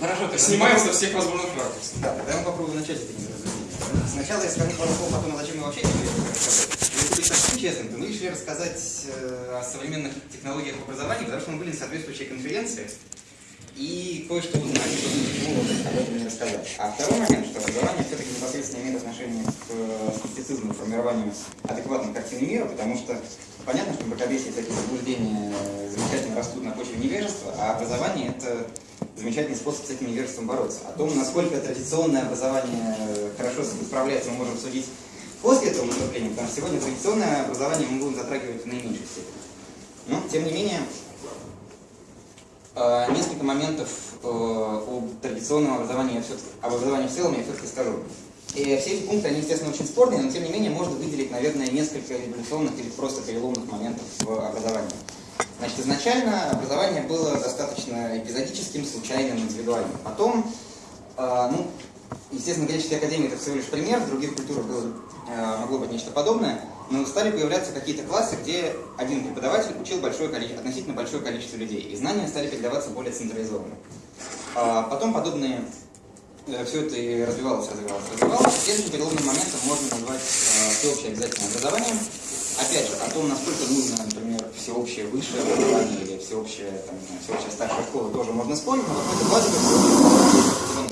Хорошо, то снимаем со всех возможных ракурсов. Да, тогда я попробую начать это недоразумение. Сначала я скажу пару слов о том, зачем мы вообще это рассказать. Если быть совсем честным, то мы решили рассказать э, о современных технологиях образования, потому что мы были на соответствующей конференции и кое-что узнали, почему об не рассказать. А второй момент, что образование все-таки непосредственно имеет отношение к э, скептицизму, формированию адекватной картины мира, потому что понятно, что мракобесие и такие заблуждения замечательно растут на почве невежества, а образование – это замечательный способ с этим невежеством бороться. О том, насколько традиционное образование хорошо справляется, мы можем судить после этого выступления, потому что сегодня традиционное образование мы будем затрагивать в наименьшей степени. Но, тем не менее, Э, несколько моментов э, об традиционном образовании, я об образовании в целом я все-таки скажу. И все эти пункты, они, естественно, очень спорные, но тем не менее можно выделить, наверное, несколько революционных или просто переломных моментов в образовании. Значит, изначально образование было достаточно эпизодическим, случайным, индивидуальным. Потом, э, ну, естественно, греческая академия это всего лишь пример, в других культурах было, могло быть нечто подобное но стали появляться какие-то классы, где один преподаватель учил большое количество, относительно большое количество людей, и знания стали передаваться более централизованно. А потом подобные, э, все это и развивалось, развивалось, развивалось. Следующим переломным моментом можно назвать э, всеобщее обязательное образование. Опять же, о том, насколько нужно, например, всеобщее высшее образование или всеобщее, там, всеобщая старшая школа, тоже можно спорить, но какой-то базовый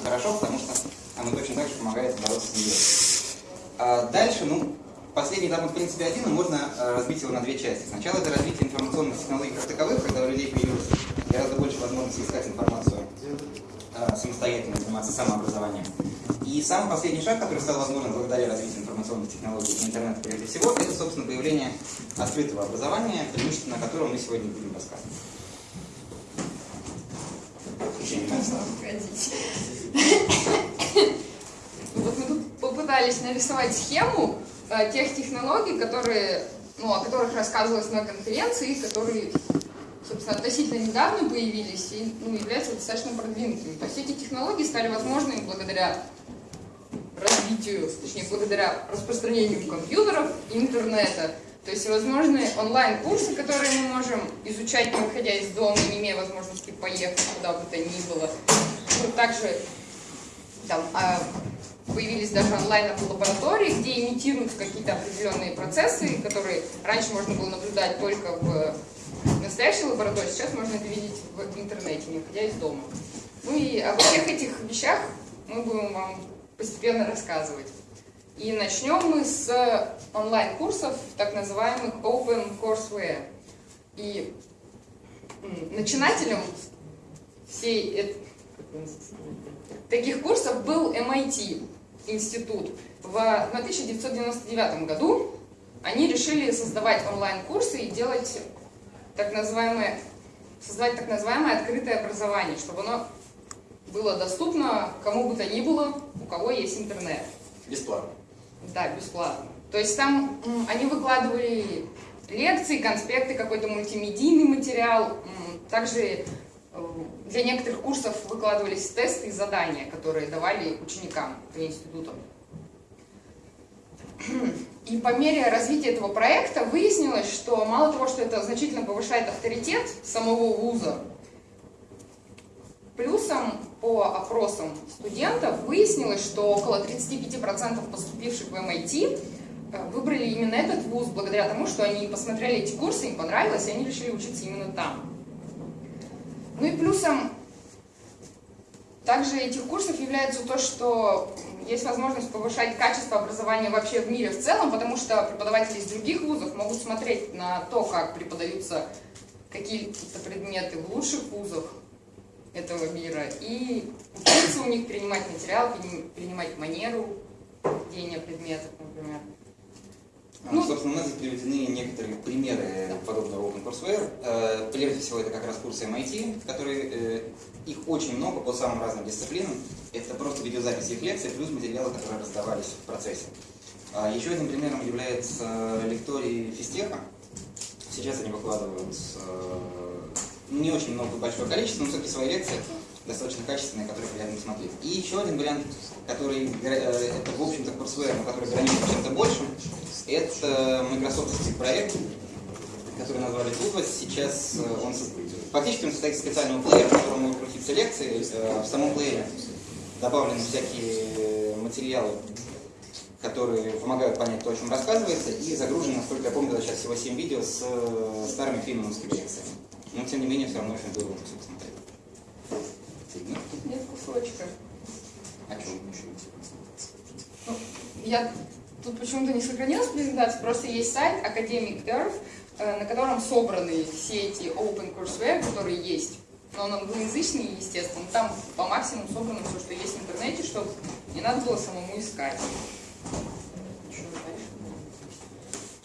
хорошо, потому что оно точно так же помогает бороться с неверием. А дальше, ну, Последний этап, в принципе, один, но можно э, разбить его на две части. Сначала это развитие информационных технологий как таковых, когда у людей появилось гораздо больше возможностей искать информацию э, самостоятельно, заниматься самообразованием. И самый последний шаг, который стал возможен благодаря развитию информационных технологий и интернета прежде всего, это, собственно, появление открытого образования, преимущественно на котором мы сегодня будем рассказывать. Вот мы тут попытались нарисовать схему, тех технологий, которые, ну, о которых рассказывалось на конференции, которые, собственно, относительно недавно появились и ну, являются достаточно продвинутыми. То есть эти технологии стали возможными благодаря развитию, точнее, благодаря распространению компьютеров интернета. То есть возможны онлайн-курсы, которые мы можем изучать, не выходя из дома, не имея возможности поехать куда бы то ни было. Ну, также там, а, появились даже онлайн-лаборатории, где имитируются какие-то определенные процессы, которые раньше можно было наблюдать только в настоящей лаборатории, сейчас можно это видеть в интернете, не выходя из дома. Ну и обо всех этих вещах мы будем вам постепенно рассказывать. И начнем мы с онлайн-курсов, так называемых Open Courseware. И начинателем всей таких курсов был MIT институт. В 1999 году они решили создавать онлайн-курсы и делать так называемое, создавать так называемое открытое образование, чтобы оно было доступно кому бы то ни было, у кого есть интернет. Бесплатно. Да, бесплатно. То есть там они выкладывали лекции, конспекты, какой-то мультимедийный материал. Также для некоторых курсов выкладывались тесты и задания, которые давали ученикам по институтам. И по мере развития этого проекта выяснилось, что мало того, что это значительно повышает авторитет самого вуза, плюсом по опросам студентов выяснилось, что около 35% поступивших в MIT э, выбрали именно этот вуз благодаря тому, что они посмотрели эти курсы, им понравилось, и они решили учиться именно там. Ну и плюсом также этих курсов является то, что есть возможность повышать качество образования вообще в мире в целом, потому что преподаватели из других вузов могут смотреть на то, как преподаются какие-то предметы в лучших вузах этого мира и учиться у них принимать материал, принимать манеру ведения предметов, например. Ну, собственно, у нас здесь приведены некоторые примеры подобного OpenCourseWare. Э, прежде всего, это как раз курсы MIT, которые, э, их очень много по самым разным дисциплинам. Это просто видеозаписи их лекций, плюс материалы, которые раздавались в процессе. А, еще одним примером является лекторий физтеха. Сейчас они выкладывают э, не очень много, большое количество, но все-таки свои лекции достаточно качественные, которые приятно смотреть. И еще один вариант, который, это, в общем-то, курсвер, но который граничит чем-то большим, это Microsoft проект, который назвали Tupos. Сейчас э, он фактически он состоит из специального плеера, в котором можно крутить репетиция лекции. Э, в самом плеере добавлены всякие материалы, которые помогают понять то, о чем рассказывается, и загружено, насколько я помню, сейчас всего 7 видео с э, старыми фильмовскими лекциями. Но, тем не менее, все равно очень здорово все посмотреть. Нет кусочка. А что? Ну, я тут почему-то не сохранилась презентация, просто есть сайт Academic Earth, э, на котором собраны все эти open courseware, которые есть. Но он англоязычный, естественно. Там по максимуму собрано все, что есть в интернете, чтобы не надо было самому искать.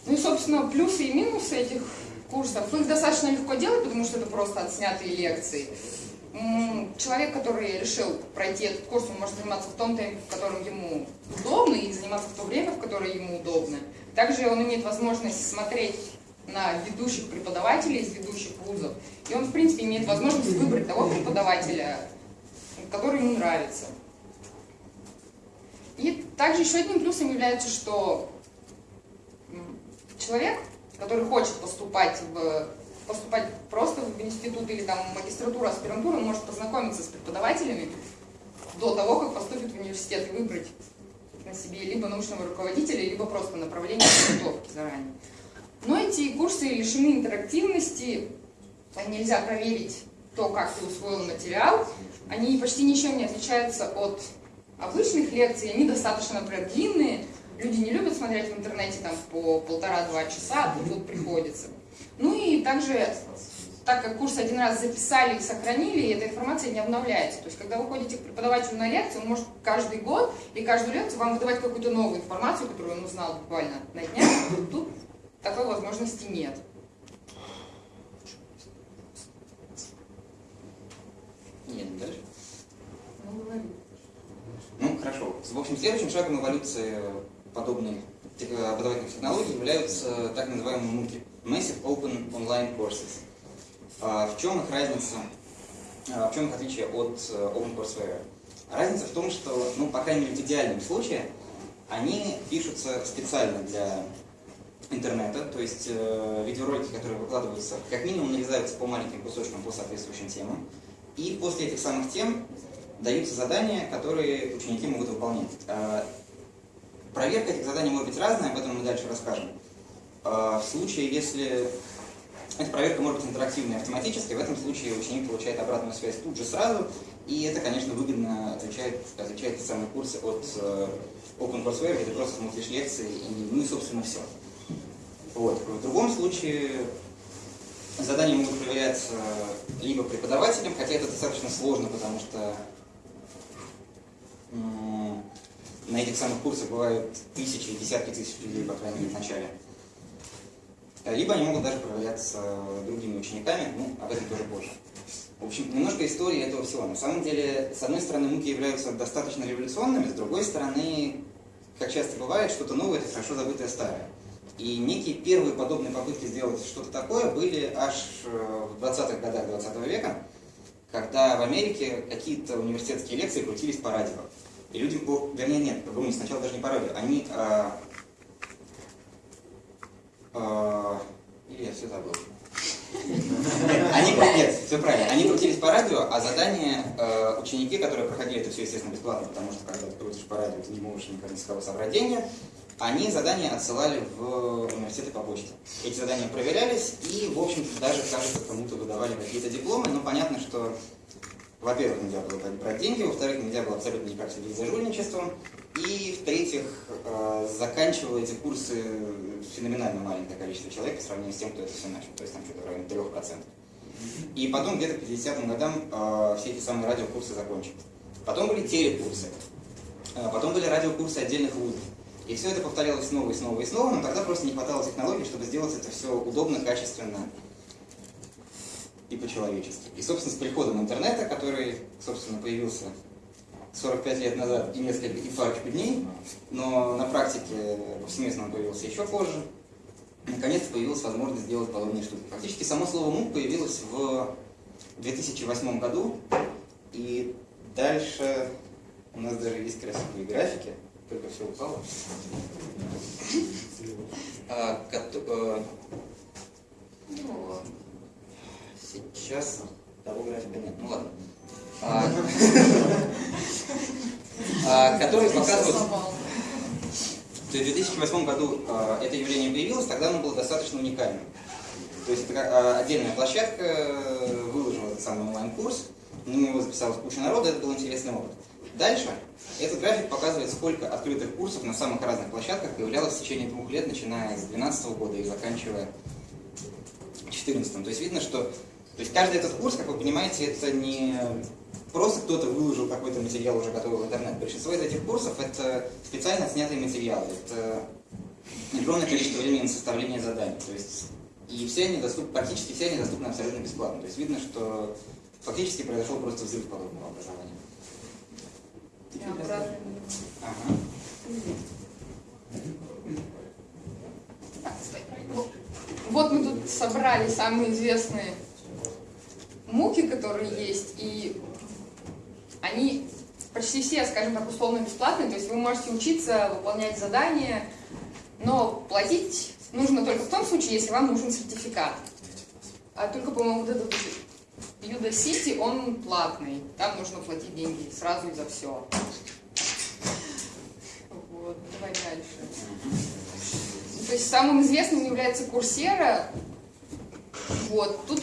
Ну и, собственно, плюсы и минусы этих курсов. Их достаточно легко делать, потому что это просто отснятые лекции. Человек, который решил пройти этот курс, он может заниматься в том темпе, в котором ему удобно, и заниматься в то время, в которое ему удобно. Также он имеет возможность смотреть на ведущих преподавателей из ведущих вузов. И он, в принципе, имеет возможность выбрать того преподавателя, который ему нравится. И также еще одним плюсом является, что человек, который хочет поступать в поступать просто в институт или там магистратуру, аспирантуру, он может познакомиться с преподавателями до того, как поступит в университет и выбрать на себе либо научного руководителя, либо просто направление подготовки заранее. Но эти курсы лишены интерактивности, нельзя проверить то, как ты усвоил материал, они почти ничем не отличаются от обычных лекций, они достаточно, например, длинные, люди не любят смотреть в интернете там по полтора-два часа, а тут приходится. Ну и также, так как курс один раз записали и сохранили, эта информация не обновляется. То есть, когда вы ходите к преподавателю на лекцию, он может каждый год и каждую лекцию вам выдавать какую-то новую информацию, которую он узнал буквально на днях. Тут такой возможности нет. Нет, дальше. Ну. Ну, хорошо. В общем, следующим шагом эволюции подобной образовательных технологий являются так называемые MOOC, Massive Open Online Courses. А в чем их разница, а в чем их отличие от э, OpenCourseWare? Разница в том, что, ну, по крайней мере, в идеальном случае, они пишутся специально для интернета, то есть э, видеоролики, которые выкладываются, как минимум нарезаются по маленьким кусочкам по соответствующим темам, и после этих самых тем даются задания, которые ученики могут выполнять. А, проверка этих заданий может быть разная, об этом мы дальше расскажем. А, в случае, если эта проверка может быть интерактивной автоматической, в этом случае ученик получает обратную связь тут же сразу, и это, конечно, выгодно отличает, отличает эти самые курсы от э, OpenCourseWare, где ты просто смотришь лекции, и, ну и, собственно, все. Вот. В другом случае задания могут проверяться либо преподавателем, хотя это достаточно сложно, потому что на этих самых курсах бывают тысячи, десятки тысяч людей, по крайней мере, в начале. Либо они могут даже проверяться другими учениками, ну, об этом тоже позже. В общем, немножко истории этого всего. На самом деле, с одной стороны, муки являются достаточно революционными, с другой стороны, как часто бывает, что-то новое – это хорошо забытое старое. И некие первые подобные попытки сделать что-то такое были аж э, в 20-х годах 20 -го века, когда в Америке какие-то университетские лекции крутились по радио. И люди, вернее нет, по сначала даже не по радио, они... А, или я все забыл. Они, нет, все правильно. Они крутились по радио, а задания э, ученики, которые проходили это все, естественно, бесплатно, потому что когда ты крутишь по радио, ты не можешь никогда с кого собрать деньги, они задания отсылали в университеты по почте. Эти задания проверялись, и, в общем-то, даже, кажется, кому-то выдавали какие-то дипломы, но понятно, что во-первых, нельзя было брать деньги, во-вторых, нельзя было абсолютно никак следить за жульничеством, и, в-третьих, э, заканчивало эти курсы феноменально маленькое количество человек по сравнению с тем, кто это все начал, то есть там что-то в районе 3%. И потом где-то к 50-м годам э, все эти самые радиокурсы закончились. Потом были телекурсы, э, потом были радиокурсы отдельных вузов. И все это повторялось снова и снова и снова, но тогда просто не хватало технологий, чтобы сделать это все удобно, качественно и по-человечески. И, собственно, с приходом интернета, который, собственно, появился 45 лет назад и несколько и парочку дней, но на практике повсеместно он появился еще позже, наконец-то появилась возможность сделать подобные штуки. Фактически само слово «мук» появилось в 2008 году, и дальше у нас даже есть красивые графики, только все упало. А, а, Сейчас того графика нет. Ну ладно. а, а, которые показывают... То есть в 2008 году а, это явление появилось, тогда оно было достаточно уникальным. То есть отдельная площадка э, выложила этот самый онлайн-курс, на него записалась куча народа, это был интересный опыт. Дальше этот график показывает, сколько открытых курсов на самых разных площадках появлялось в течение двух лет, начиная с 2012 года и заканчивая 2014. То есть видно, что то есть каждый этот курс, как вы понимаете, это не просто кто-то выложил какой-то материал уже готовый в интернет. Большинство из этих курсов это специально снятые материалы, это огромное количество времени на составление заданий. То есть, и все они доступны, практически все они доступны абсолютно бесплатно. То есть видно, что фактически произошел просто взрыв подобного образования. Ага. Вот мы тут собрали самые известные муки, которые есть, и они почти все, скажем так, условно бесплатные, то есть вы можете учиться, выполнять задания, но платить нужно только в том случае, если вам нужен сертификат. А только, по-моему, вот этот Юда Сити, он платный, там нужно платить деньги сразу и за все. Вот, давай дальше. То есть самым известным является Курсера. Вот, тут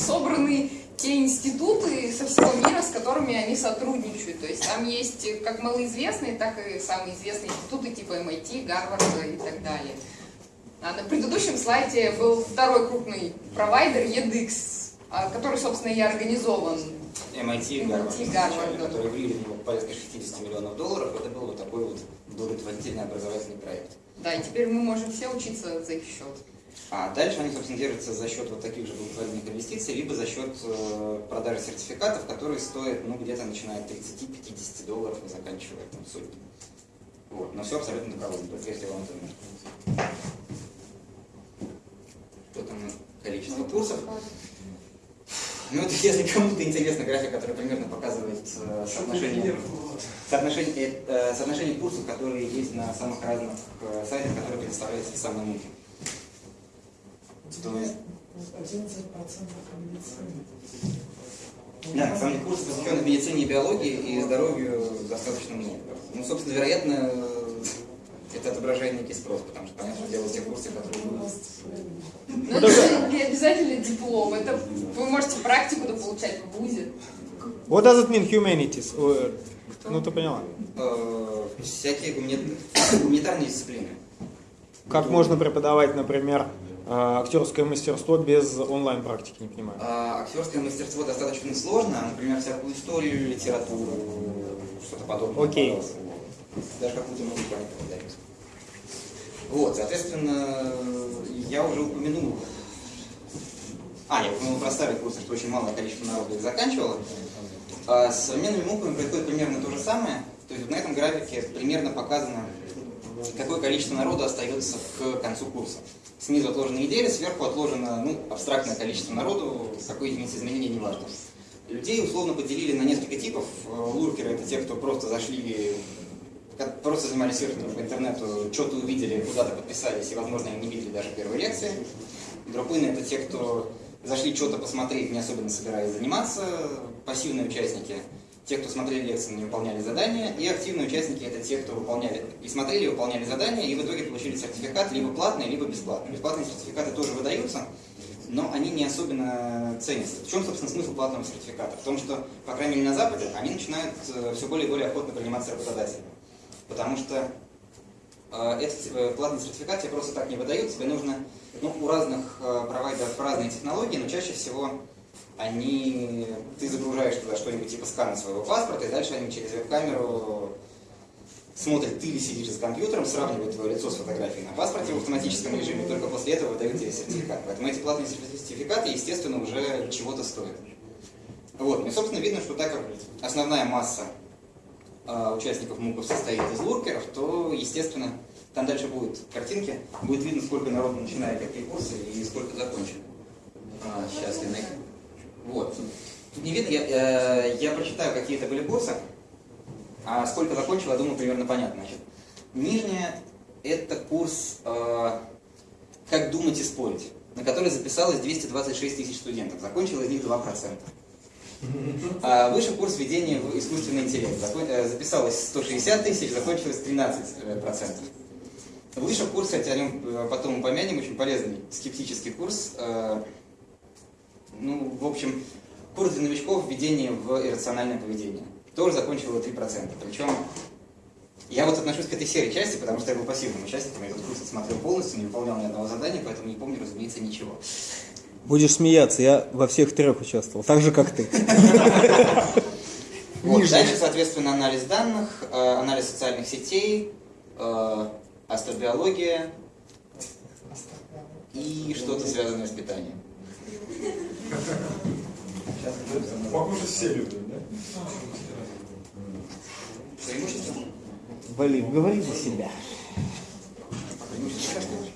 собраны те институты со всего мира, с которыми они сотрудничают. То есть там есть как малоизвестные, так и самые известные институты типа MIT, Гарварда и так далее. А на предыдущем слайде был второй крупный провайдер EDX, а, который, собственно, и организован. MIT, MIT Гарвард, который влили в него порядка 60 миллионов долларов. Это был вот такой вот благотворительный образовательный проект. Да, и теперь мы можем все учиться за их счет. А дальше они, собственно, держатся за счет вот таких же благотворительных инвестиций, либо за счет э, продажи сертификатов, которые стоят, ну, где-то начиная от 30-50 долларов и заканчивая там сотни. Вот, но все абсолютно добровольно, только если вам это нужно. Что там количество курсов? Ну, это если кому-то интересно график, который примерно показывает э, соотношение, соотношение, э, соотношение курсов, которые есть на самых разных э, сайтах, которые предоставляют эти самые муки. То есть... 11% медицины. Да, на самом деле курсы, посвященные медицине и биологии и здоровью, достаточно много. Ну, собственно, вероятно, это отображает некий спрос, потому что, понятно, что делают те курсы, которые будут... Ну, это не обязательно диплом, это вы можете практику получать в ВУЗе. What does it mean humanities? Ну, ты поняла. Э, всякие гуманитарные дисциплины. Как можно преподавать, например, э, актерское мастерство без онлайн-практики, не понимаю. А, актерское мастерство достаточно сложно, например, всякую историю, литературу, что-то подобное. Окей. Okay даже какую-то музыку они. Вот, соответственно, я уже упомянул, а, я упомянул про старые курсы, что очень малое количество народу их заканчивало. А с современными муками происходит примерно то же самое. То есть вот на этом графике примерно показано, какое количество народу остается к концу курса. Снизу отложены недели, сверху отложено ну, абстрактное количество народу, какое единицы изменения не важно. Людей условно поделили на несколько типов. Луркеры это те, кто просто зашли просто занимались серфингом по интернету, что-то увидели, куда-то подписались, и, возможно, не видели даже первой лекции. Дропыны — это те, кто зашли что-то посмотреть, не особенно собираясь заниматься. Пассивные участники — те, кто смотрели лекции, не выполняли задания. И активные участники — это те, кто выполняли и смотрели, и выполняли задания, и в итоге получили сертификат либо платный, либо бесплатный. Бесплатные сертификаты тоже выдаются, но они не особенно ценятся. В чем, собственно, смысл платного сертификата? В том, что, по крайней мере, на Западе они начинают э, все более и более охотно приниматься работодателями. Потому что э, этот э, платный сертификат тебе просто так не выдают, тебе нужно, ну, у разных провайдеров разные технологии, но чаще всего они, ты загружаешь туда что-нибудь типа скана своего паспорта, и дальше они через веб-камеру смотрят, ты ли сидишь за компьютером, сравнивают твое лицо с фотографией на паспорте в автоматическом режиме, только после этого выдают тебе сертификат. Поэтому эти платные сертификаты, естественно, уже чего-то стоят. Вот, ну и, собственно, видно, что так как основная масса а, участников МУКов состоит из луркеров, то, естественно, там дальше будут картинки, будет видно, сколько народу начинает какие курсы и сколько закончит. А, сейчас я найду. Вот. Тут не видно, я, э, я прочитаю, какие это были курсы, а сколько закончил, я думаю, примерно понятно. Значит, нижняя – это курс э, «Как думать и спорить», на который записалось 226 тысяч студентов. Закончило из них 2%. А выше курс введения в искусственный интеллект. Закон- э, Записалось 160 тысяч, закончилось 13 процентов. Выше курс, хотя о нем э, потом упомянем, очень полезный скептический курс. Э, Ну, в общем, курс для новичков введение в иррациональное поведение. Тоже закончил его 3%. Причем я вот отношусь к этой серой части, потому что я был пассивным участником, я этот курс отсмотрел полностью, не выполнял ни одного задания, поэтому не помню, разумеется, ничего. Будешь смеяться, я во всех трех участвовал, так же, как ты. Вот, дальше, соответственно, анализ данных, э, анализ социальных сетей, э, астробиология и что-то связанное с питанием. Похоже, все любят, да? Преимущество? Валик, говори за себя.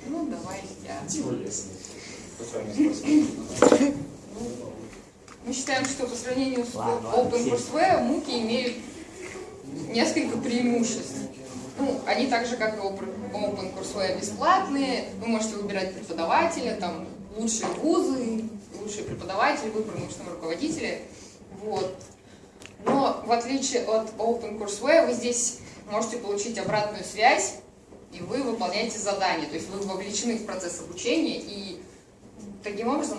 Ну, давай я. Мы считаем, что по сравнению с OpenCourseWare муки имеют несколько преимуществ. Ну, они так же, как и Open- OpenCourseWare, бесплатные. Вы можете выбирать преподавателя, там лучшие вузы, лучшие преподаватели, выбор научного руководителя. Вот. Но в отличие от OpenCourseWare, вы здесь можете получить обратную связь, и вы выполняете задания. То есть вы вовлечены в процесс обучения, и таким образом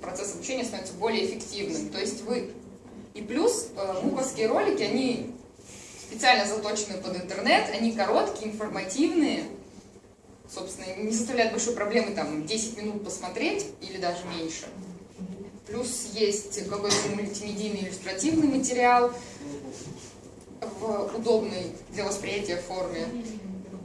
процесс обучения становится более эффективным. То есть вы... И плюс э, муковские ролики, они специально заточены под интернет, они короткие, информативные, собственно, не составляют большой проблемы там 10 минут посмотреть или даже меньше. Плюс есть какой-то мультимедийный иллюстративный материал в удобной для восприятия форме.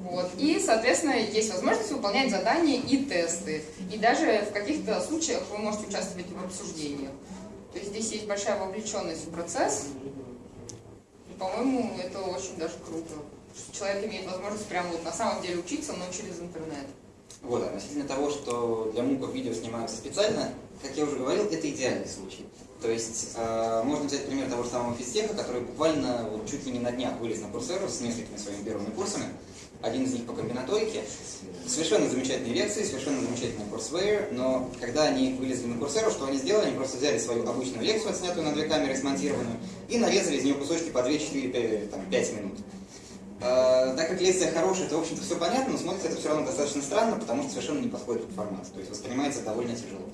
Вот. И, соответственно, есть возможность выполнять задания и тесты. И даже в каких-то случаях вы можете участвовать в обсуждениях. То есть здесь есть большая вовлеченность в процесс. По-моему, это очень даже круто. Человек имеет возможность прямо вот на самом деле учиться, но через интернет. Вот, относительно того, что для муков видео снимаются специально, как я уже говорил, это идеальный случай. То есть э, можно взять пример того же самого физтеха, который буквально вот, чуть ли не на днях вылез на Курсеру с несколькими своими первыми курсами. Один из них по комбинаторике. Совершенно замечательные лекции, совершенно замечательный курсвейр, но когда они вылезли на Курсеру, что они сделали? Они просто взяли свою обычную лекцию, отснятую на две камеры, смонтированную, и нарезали из нее кусочки по 2, 4, 5 минут. Э, Так как лекция хорошая, то, в общем-то, все понятно, но смотрится это все равно достаточно странно, потому что совершенно не подходит под формат. То есть воспринимается довольно тяжело.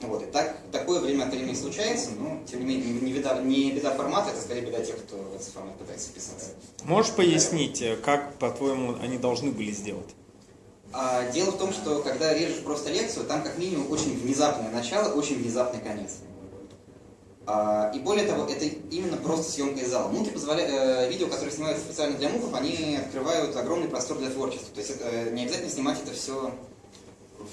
Вот, и так, такое время от времени случается, но, тем не менее, не беда, не беда формата, это скорее беда тех, кто в этот формат пытается вписаться. Можешь пояснить, э, как, по-твоему, они должны были сделать? А, дело в том, что когда режешь просто лекцию, там как минимум очень внезапное начало, очень внезапный конец. А, и более того, это именно просто съемка из зала. Муки позволяют, э, видео, которые снимаются специально для муков, они открывают огромный простор для творчества. То есть э, не обязательно снимать это все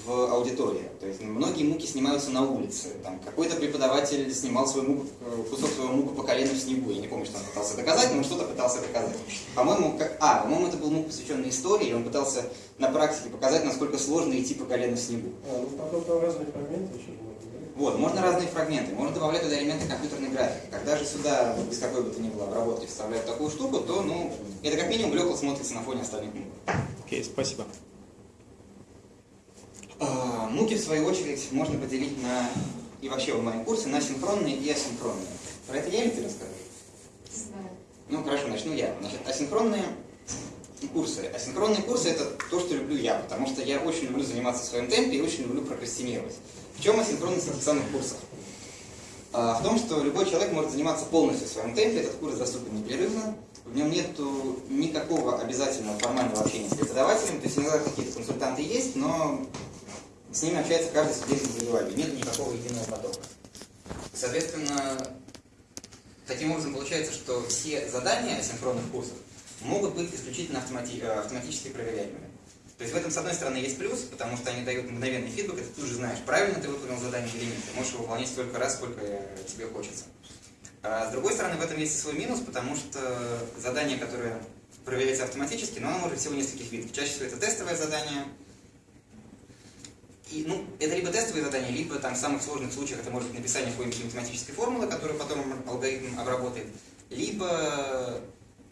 в аудитории. То есть многие муки снимаются на улице. Там какой-то преподаватель снимал свой мук, э, кусок своего мука по колено в снегу. Я не помню, что он пытался доказать, но он что-то пытался доказать. По-моему, как... а, по-моему, это был мук, посвященный истории, и он пытался на практике показать, насколько сложно идти по колено в снегу. А, ну потом там разные фрагменты еще можно, да? Вот, можно разные фрагменты, можно добавлять туда элементы компьютерной графики. Когда же сюда, без какой бы то ни было обработки, вставляют такую штуку, то, ну, это как минимум блекло смотрится на фоне остальных мук. Окей, спасибо. Муки, в свою очередь, можно поделить на, и вообще онлайн-курсы, на синхронные и асинхронные. Про это я или ты расскажешь? Ну, хорошо, начну я. Значит, асинхронные курсы. Асинхронные курсы – это то, что люблю я, потому что я очень люблю заниматься в своем темпе и очень люблю прокрастинировать. В чем асинхронность информационных курсов? А, В том, что любой человек может заниматься полностью в своем темпе, этот курс доступен непрерывно, в нем нет никакого обязательного формального общения с преподавателем, то есть иногда какие-то консультанты есть, но с ними общается каждый студент индивидуально, нет никакого единого потока. Соответственно, таким образом получается, что все задания асинхронных курсов могут быть исключительно автомати- э, автоматически проверяемыми. То есть в этом, с одной стороны, есть плюс, потому что они дают мгновенный фидбэк, и ты тут же знаешь, правильно ты выполнил задание или нет. Ты можешь его выполнять столько раз, сколько э, тебе хочется. А с другой стороны, в этом есть и свой минус, потому что задание, которое проверяется автоматически, но оно может всего нескольких видов. Чаще всего это тестовое задание. И, ну, это либо тестовые задания, либо там в самых сложных случаях это может быть написание какой-нибудь математической формулы, которую потом алгоритм обработает, либо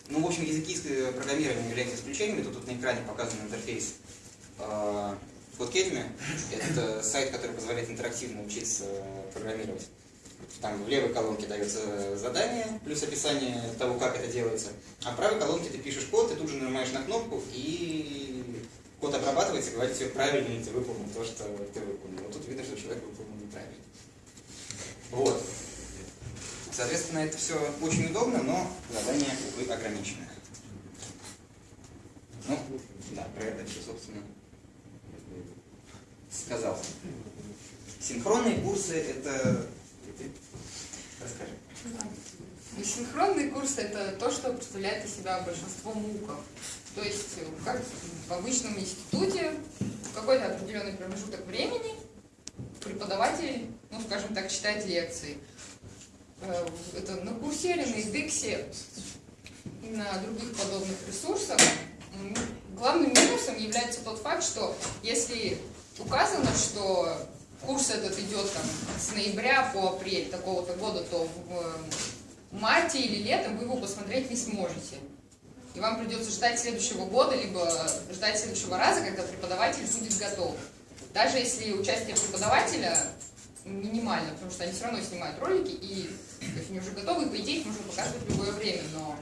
ну, в общем, языки э, программирования являются исключениями. Тут, тут на экране показан интерфейс э, Codecademy. Это сайт, который позволяет интерактивно учиться программировать. там в левой колонке дается задание, плюс описание того, как это делается, а в правой колонке ты пишешь код, ты тут же нажимаешь на кнопку, и код обрабатывается, говорит, все правильно, и ты выполнил то, что ты выполнил. Вот тут видно, что человек выполнил неправильно. Вот. Соответственно, это все очень удобно, но задание, увы, ограниченное. Ну, да, про это все, собственно, сказал. Синхронные курсы это... Расскажи. И синхронный курс это то, что представляет из себя большинство муков. То есть, как в обычном институте, в какой-то определенный промежуток времени преподаватель, ну, скажем так, читает лекции. Э, Это на Курсере, на Индексе и на других подобных ресурсах. Главным минусом является тот факт, что если указано, что курс этот идет там, с ноября по апрель такого-то года, то в э, марте или летом вы его посмотреть не сможете. И вам придется ждать следующего года, либо ждать следующего раза, когда преподаватель будет готов. Даже если участие преподавателя минимально, потому что они все равно снимают ролики, и то есть они уже готовы, и по идее их можно показывать в любое время, но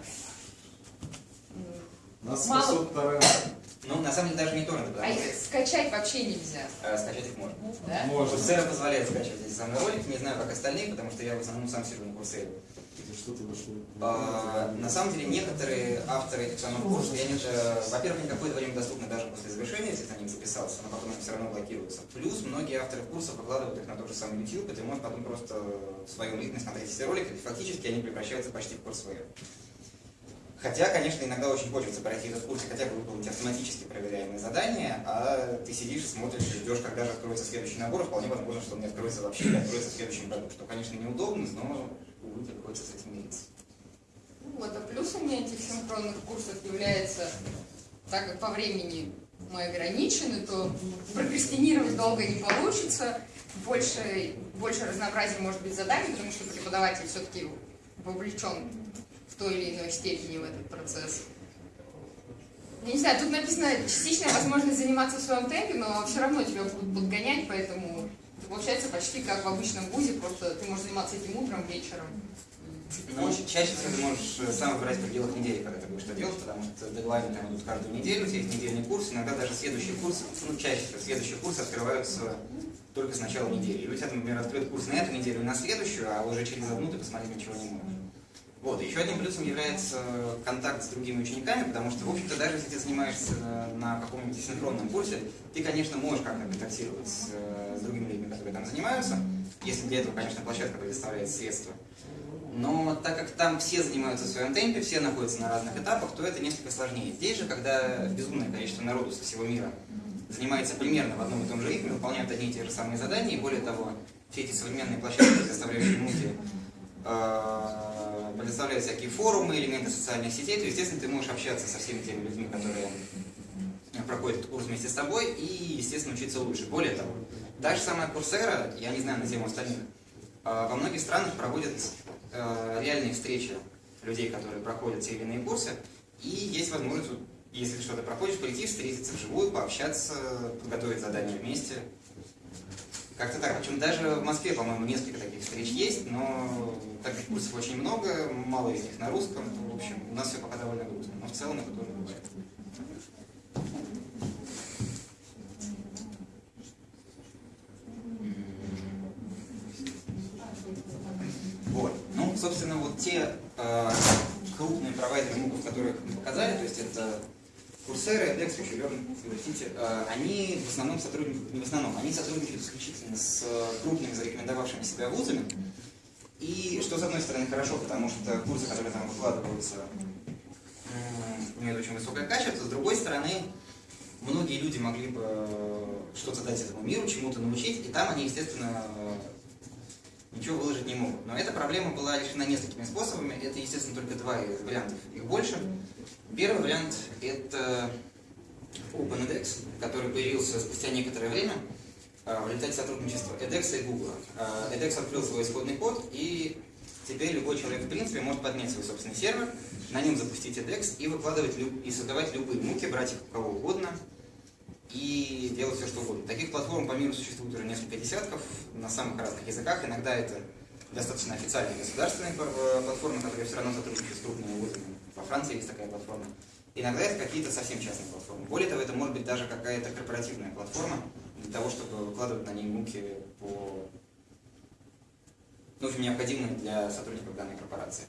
Нас Мало. Ну, на самом деле, даже не торренты, а их скачать вообще нельзя. э, скачать их можно. Да? Может. Курсера позволяет скачивать эти самые ролики, не знаю, как остальные, потому что я в основном сам сижу на Курсере. Что-то дошло. А, На самом деле некоторые авторы этих самых курсов, я не, во-первых, они какое-то время доступны даже после завершения, если ты на них записался, но потом они все равно блокируются. Плюс многие авторы курсов выкладывают их на тот же самый YouTube, и ты потом просто в своем ритме смотреть эти ролики, и фактически они превращаются почти в курс своих. Хотя, конечно, иногда очень хочется пройти этот курс и хотя бы выполнить автоматически проверяемые задания, а ты сидишь и смотришь и ждешь, когда же откроется следующий набор, вполне возможно, что он не откроется вообще или откроется в следующем году, что, конечно, неудобно, но, увы, приходится с этим мириться. Ну, Вот, а плюсами этих синхронных курсов является, так как по времени мы ограничены, то прокрастинировать долго не получится, больше, больше разнообразия может быть заданий, потому что преподаватель все-таки вовлечен в той или иной степени в этот процесс. Я не знаю, тут написано частичная возможность заниматься в своем темпе, но все равно тебя будут подгонять, поэтому это получается почти как в обычном вузе, просто ты можешь заниматься этим утром, вечером. Ну, чаще всего ты можешь э, сам выбирать в пределах недели, когда ты будешь это делать, потому что дедлайны там идут каждую неделю, у тебя есть недельный курс, иногда даже следующий курс, ну, чаще всего следующие курсы открываются только с начала недели. Или у тебя, например, открыт курс на эту неделю и на следующую, а уже через одну ты посмотреть ничего не можешь. Вот, еще одним плюсом является контакт с другими учениками, потому что, в общем-то, даже если ты занимаешься на каком-нибудь синхронном курсе, ты, конечно, можешь как-то контактировать с, э, с другими людьми, которые там занимаются, если для этого, конечно, площадка предоставляет средства. Но так как там все занимаются в своем темпе, все находятся на разных этапах, то это несколько сложнее. Здесь же, когда безумное количество народу со всего мира занимается примерно в одном и том же ритме, выполняют одни и те же самые задания, и более того, все эти современные площадки, предоставляющие муки, э, предоставляют всякие форумы, элементы социальных сетей, то, естественно, ты можешь общаться со всеми теми людьми, которые проходят этот курс вместе с тобой, и, естественно, учиться лучше. Более того, та же самая Курсера, я не знаю на тему остальных, э, во многих странах проводят э, реальные встречи людей, которые проходят те или иные курсы, и есть возможность, если что-то проходишь, прийти, встретиться вживую, пообщаться, подготовить задания вместе. Как-то так. Причем даже в Москве, по-моему, несколько таких встреч есть, но так как курсов очень много, мало из них на русском, в общем, у нас все пока довольно грустно. Но в целом это тоже бывает. Вот. Ну, собственно, вот те э, крупные провайдеры муков, которых мы показали, то есть это Курсеры, edX, FutureLearn, University, э, они в основном сотрудничают, не в основном, они сотрудничают исключительно с э, крупными зарекомендовавшими себя вузами. И что, с одной стороны, хорошо, потому что курсы, которые там выкладываются, м, имеют очень высокое качество, с другой стороны, многие люди могли бы э, что-то дать этому миру, чему-то научить, и там они, естественно, э, ничего выложить не могут. Но эта проблема была решена несколькими способами. Это, естественно, только два из вариантов, их больше. Первый вариант – это OpenEDX, который появился спустя некоторое время э, в результате сотрудничества edX и Google. EdX открыл свой исходный код, и теперь любой человек, в принципе, может поднять свой собственный сервер, на нем запустить edX и выкладывать и создавать любые муки, брать их кого угодно, и делать все, что угодно. Таких платформ по миру существует уже несколько десятков на самых разных языках. Иногда это достаточно официальная государственная пр- платформа, которая все равно сотрудничает с крупными вузами. Во Франции есть такая платформа. Иногда это какие-то совсем частные платформы. Более того, это может быть даже какая-то корпоративная платформа для того, чтобы выкладывать на ней муки по ну, в общем, необходимые для сотрудников данной корпорации.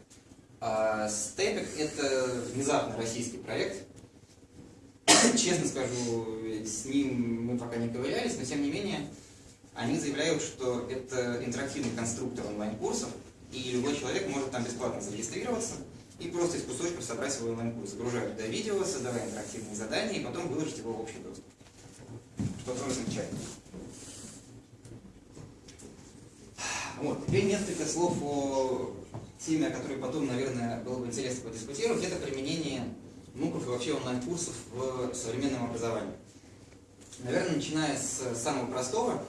А Степик – это внезапно российский проект. Честно скажу, с ним мы пока не ковырялись, но тем не менее они заявляют, что это интерактивный конструктор онлайн-курсов, и любой человек может там бесплатно зарегистрироваться и просто из кусочков собрать свой онлайн-курс. Загружать туда видео, создавая интерактивные задания, и потом выложить его в общий доступ. Что тоже замечательно. Вот. Теперь несколько слов о теме, о которой потом, наверное, было бы интересно подискутировать. Это применение МУКов и вообще онлайн-курсов в современном образовании. Наверное, начиная с самого простого,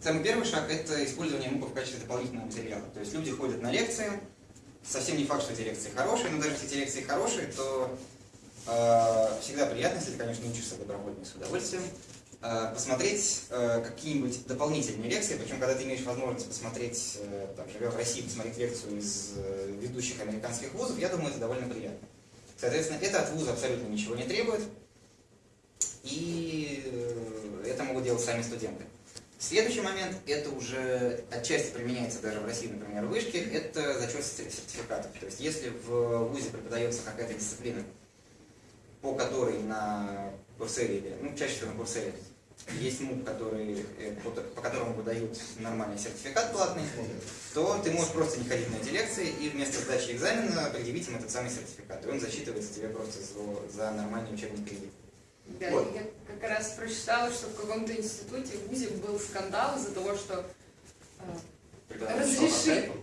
самый первый шаг – это использование МУКов в качестве дополнительного материала. То есть люди ходят на лекции, совсем не факт, что эти лекции хорошие, но даже если эти лекции хорошие, то э, всегда приятно, если ты, конечно, учишься добровольно и с удовольствием, посмотреть э, какие-нибудь дополнительные лекции, причем когда ты имеешь возможность посмотреть, э, там, живя в России, посмотреть лекцию из э, ведущих американских вузов, я думаю, это довольно приятно. Соответственно, это от вуза абсолютно ничего не требует, и э, это могут делать сами студенты. Следующий момент, это уже отчасти применяется даже в России, например, в вышке, это зачет сертификатов. То есть если в ВУЗе преподается какая-то дисциплина, по которой на Курсере, ну, чаще всего на Курсере, есть МУК, который, э, по, которому выдают нормальный сертификат платный, то ты можешь просто не ходить на эти лекции и вместо сдачи экзамена предъявить им этот самый сертификат. И он засчитывается тебе просто за, за нормальный учебный кредит. Да, Вот. я как раз прочитала, что в каком-то институте в ВУЗе был скандал из-за того, что э, скайпу.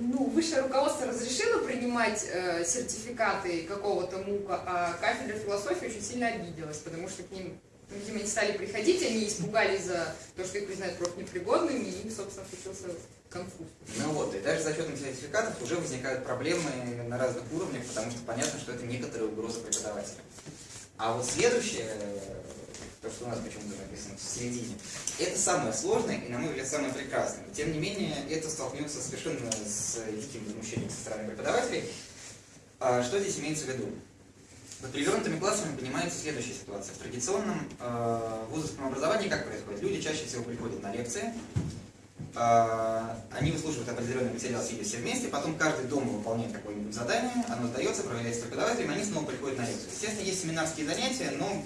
ну, высшее руководство разрешило принимать э, сертификаты какого-то МУКа, а кафедра философии очень сильно обиделась, потому что к ним, ну, видимо, не стали приходить, они испугались за то, что их признают профнепригодными, и им, собственно, случился конфуз. Ну вот, и даже за счетом сертификатов уже возникают проблемы на разных уровнях, потому что понятно, что это некоторые угрозы преподавателя. А вот следующее, то, что у нас почему-то написано в середине, это самое сложное и, на мой взгляд, самое прекрасное. Тем не менее, это столкнется совершенно с диким возмущением со стороны преподавателей. А Что здесь имеется в виду? Под перевернутыми классами понимается следующая ситуация. В традиционном э, вузовском образовании как происходит? Люди чаще всего приходят на лекции, а, они выслушивают определенный материал, сидя все вместе, потом каждый дома выполняет какое-нибудь задание, оно сдается, проверяется преподавателем, они снова приходят на лекцию. Естественно, есть семинарские занятия, но,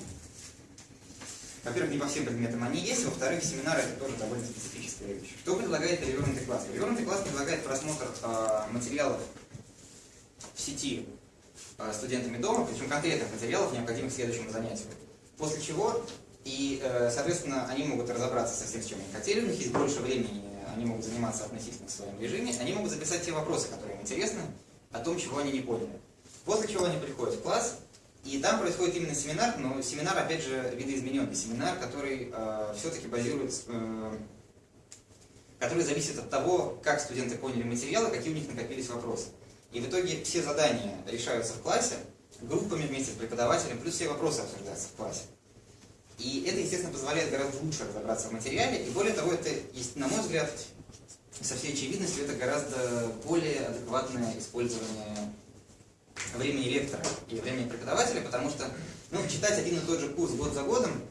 во-первых, не по всем предметам они есть, во-вторых, семинары это тоже довольно специфическая вещь. Что предлагает перевернутый класс? Перевернутый класс предлагает просмотр а, материалов в сети студентами дома, причем конкретных материалов, необходимых следующему занятию. После чего и, э, соответственно, они могут разобраться со всем, чем они хотели, у них есть больше времени, они могут заниматься относительно в своем режиме, они могут записать те вопросы, которые им интересны, о том, чего они не поняли. После чего они приходят в класс, и там происходит именно семинар, но семинар, опять же, видоизмененный семинар, который э, все-таки базируется, э, который зависит от того, как студенты поняли материалы, какие у них накопились вопросы. И в итоге все задания решаются в классе, группами вместе с преподавателем, плюс все вопросы обсуждаются в классе. И это, естественно, позволяет гораздо лучше разобраться в материале. И более того, это, на мой взгляд, со всей очевидностью, это гораздо более адекватное использование времени лектора и времени преподавателя, потому что ну, читать один и тот же курс год за годом,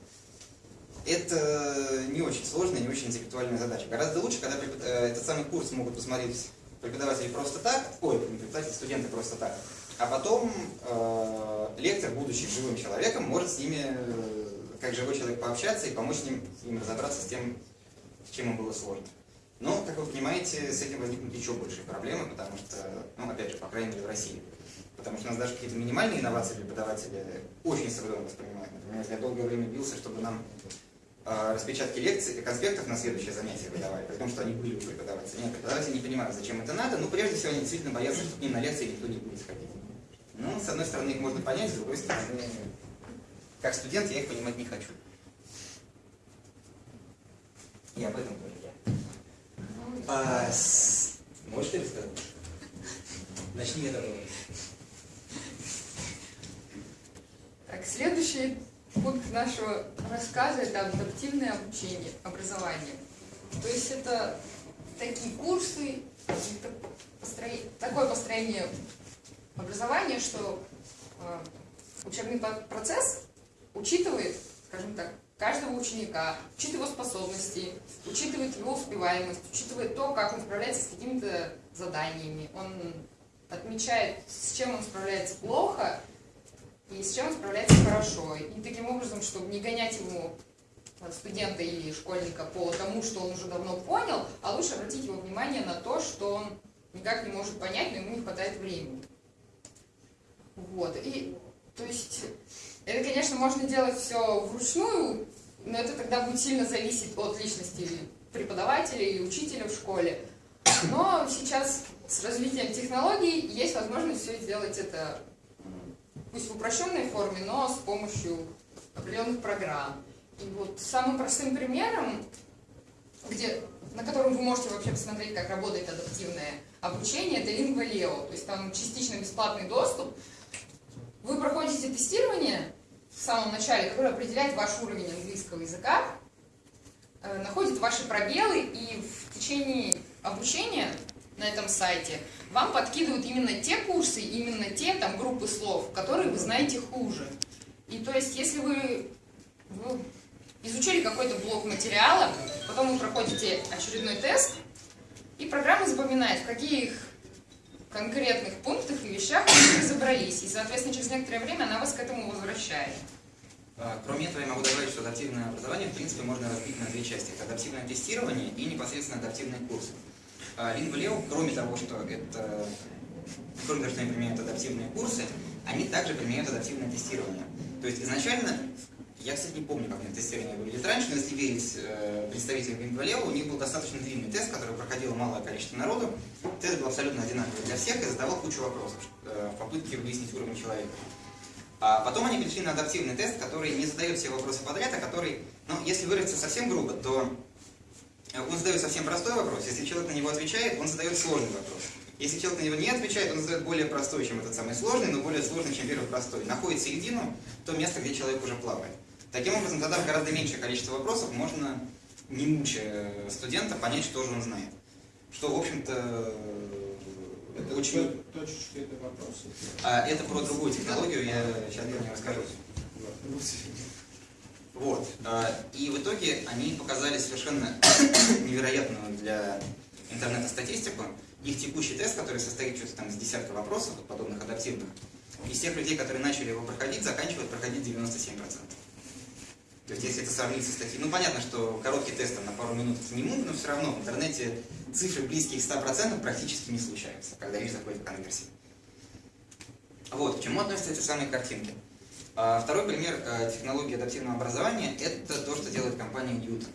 это не очень сложная, не очень интеллектуальная задача. Гораздо лучше, когда э, этот самый курс могут посмотреть преподаватели просто так, ой, не преподаватели, студенты просто так, а потом э, лектор, будучи живым человеком, может с ними, э, как живой человек, пообщаться и помочь им, им разобраться с тем, с чем им было сложно. Но, как вы понимаете, с этим возникнут еще большие проблемы, потому что, ну, опять же, по крайней мере, в России. Потому что у нас даже какие-то минимальные инновации преподаватели очень с воспринимают. Например, я долгое время бился, чтобы нам распечатки лекций, конспектов на следующее занятие выдавали, при том, что они были у преподавателя. Нет, преподаватели не понимают, зачем это надо, но прежде всего они действительно боятся, что к ним на лекции никто не будет ходить. Ну, с одной стороны, их можно понять, с другой стороны, как студент я их понимать не хочу. И об этом тоже я. А, с- Можешь ты рассказать? Начни это. Так, следующий пункт нашего рассказа – это адаптивное обучение, образование. То есть это такие курсы, и так- построи- такое построение образования, что э, учебный процесс учитывает, скажем так, каждого ученика, учитывает его способности, учитывает его успеваемость, учитывает то, как он справляется с какими-то заданиями. Он отмечает, с чем он справляется плохо и с чем справляется хорошо. И таким образом, чтобы не гонять ему э, студента или школьника по тому, что он уже давно понял, а лучше обратить его внимание на то, что он никак не может понять, но ему не хватает времени. Вот. И, то есть, это, конечно, можно делать все вручную, но это тогда будет сильно зависеть от личности преподавателя или учителя в школе. Но сейчас с развитием технологий есть возможность все сделать это пусть в упрощенной форме, но с помощью определенных программ. И вот самым простым примером, где, на котором вы можете вообще посмотреть, как работает адаптивное обучение, это Lingua.leo. То есть там частично бесплатный доступ. Вы проходите тестирование в самом начале, которое определяет ваш уровень английского языка, э, находит ваши пробелы и в течение обучения на этом сайте вам подкидывают именно те курсы, именно те там группы слов, которые вы знаете хуже. И то есть, если вы, вы изучили какой-то блок материала, потом вы проходите очередной тест, и программа запоминает, в каких конкретных пунктах и вещах вы разобрались. И, соответственно, через некоторое время она вас к этому возвращает. А, Кроме этого, я могу добавить, что адаптивное образование, в принципе, можно разбить на две части. Это адаптивное тестирование и непосредственно адаптивные курсы. Лингвалео, кроме того, что это, кроме того, что они применяют адаптивные курсы, они также применяют адаптивное тестирование. То есть изначально, я, кстати, не помню, как них тестирование выглядит раньше, но если верить э, представителям Лингвалео, у них был достаточно длинный тест, который проходило малое количество народу. Тест был абсолютно одинаковый для всех и задавал кучу вопросов э, в попытке выяснить уровень человека. А потом они перешли на адаптивный тест, который не задает все вопросы подряд, а который, ну, если выразиться совсем грубо, то он задает совсем простой вопрос. Если человек на него отвечает, он задает сложный вопрос. Если человек на него не отвечает, он задает более простой, чем этот самый сложный, но более сложный, чем первый простой. Находит середину, то место, где человек уже плавает. Таким образом, тогда в гораздо меньшее количество вопросов можно, не мучая студента, понять, что же он знает. Что, в общем-то, это очень... Точечки это вопросы. А это про другую технологию, я сейчас не расскажу. Вот. а, И в итоге они показали совершенно невероятную для интернета статистику. Их текущий тест, который состоит что-то там из десятка вопросов, подобных адаптивных, из тех людей, которые начали его проходить, заканчивают проходить 97%. То есть, если это сравнить со статьей, ну понятно, что короткий тест на пару минут это не мук, но все равно в интернете цифры близкие к 100% практически не случаются, когда речь заходит о конверсии. Вот, к чему относятся эти самые картинки. А, Второй пример э, технологии адаптивного образования – это то, что делает компания Newton.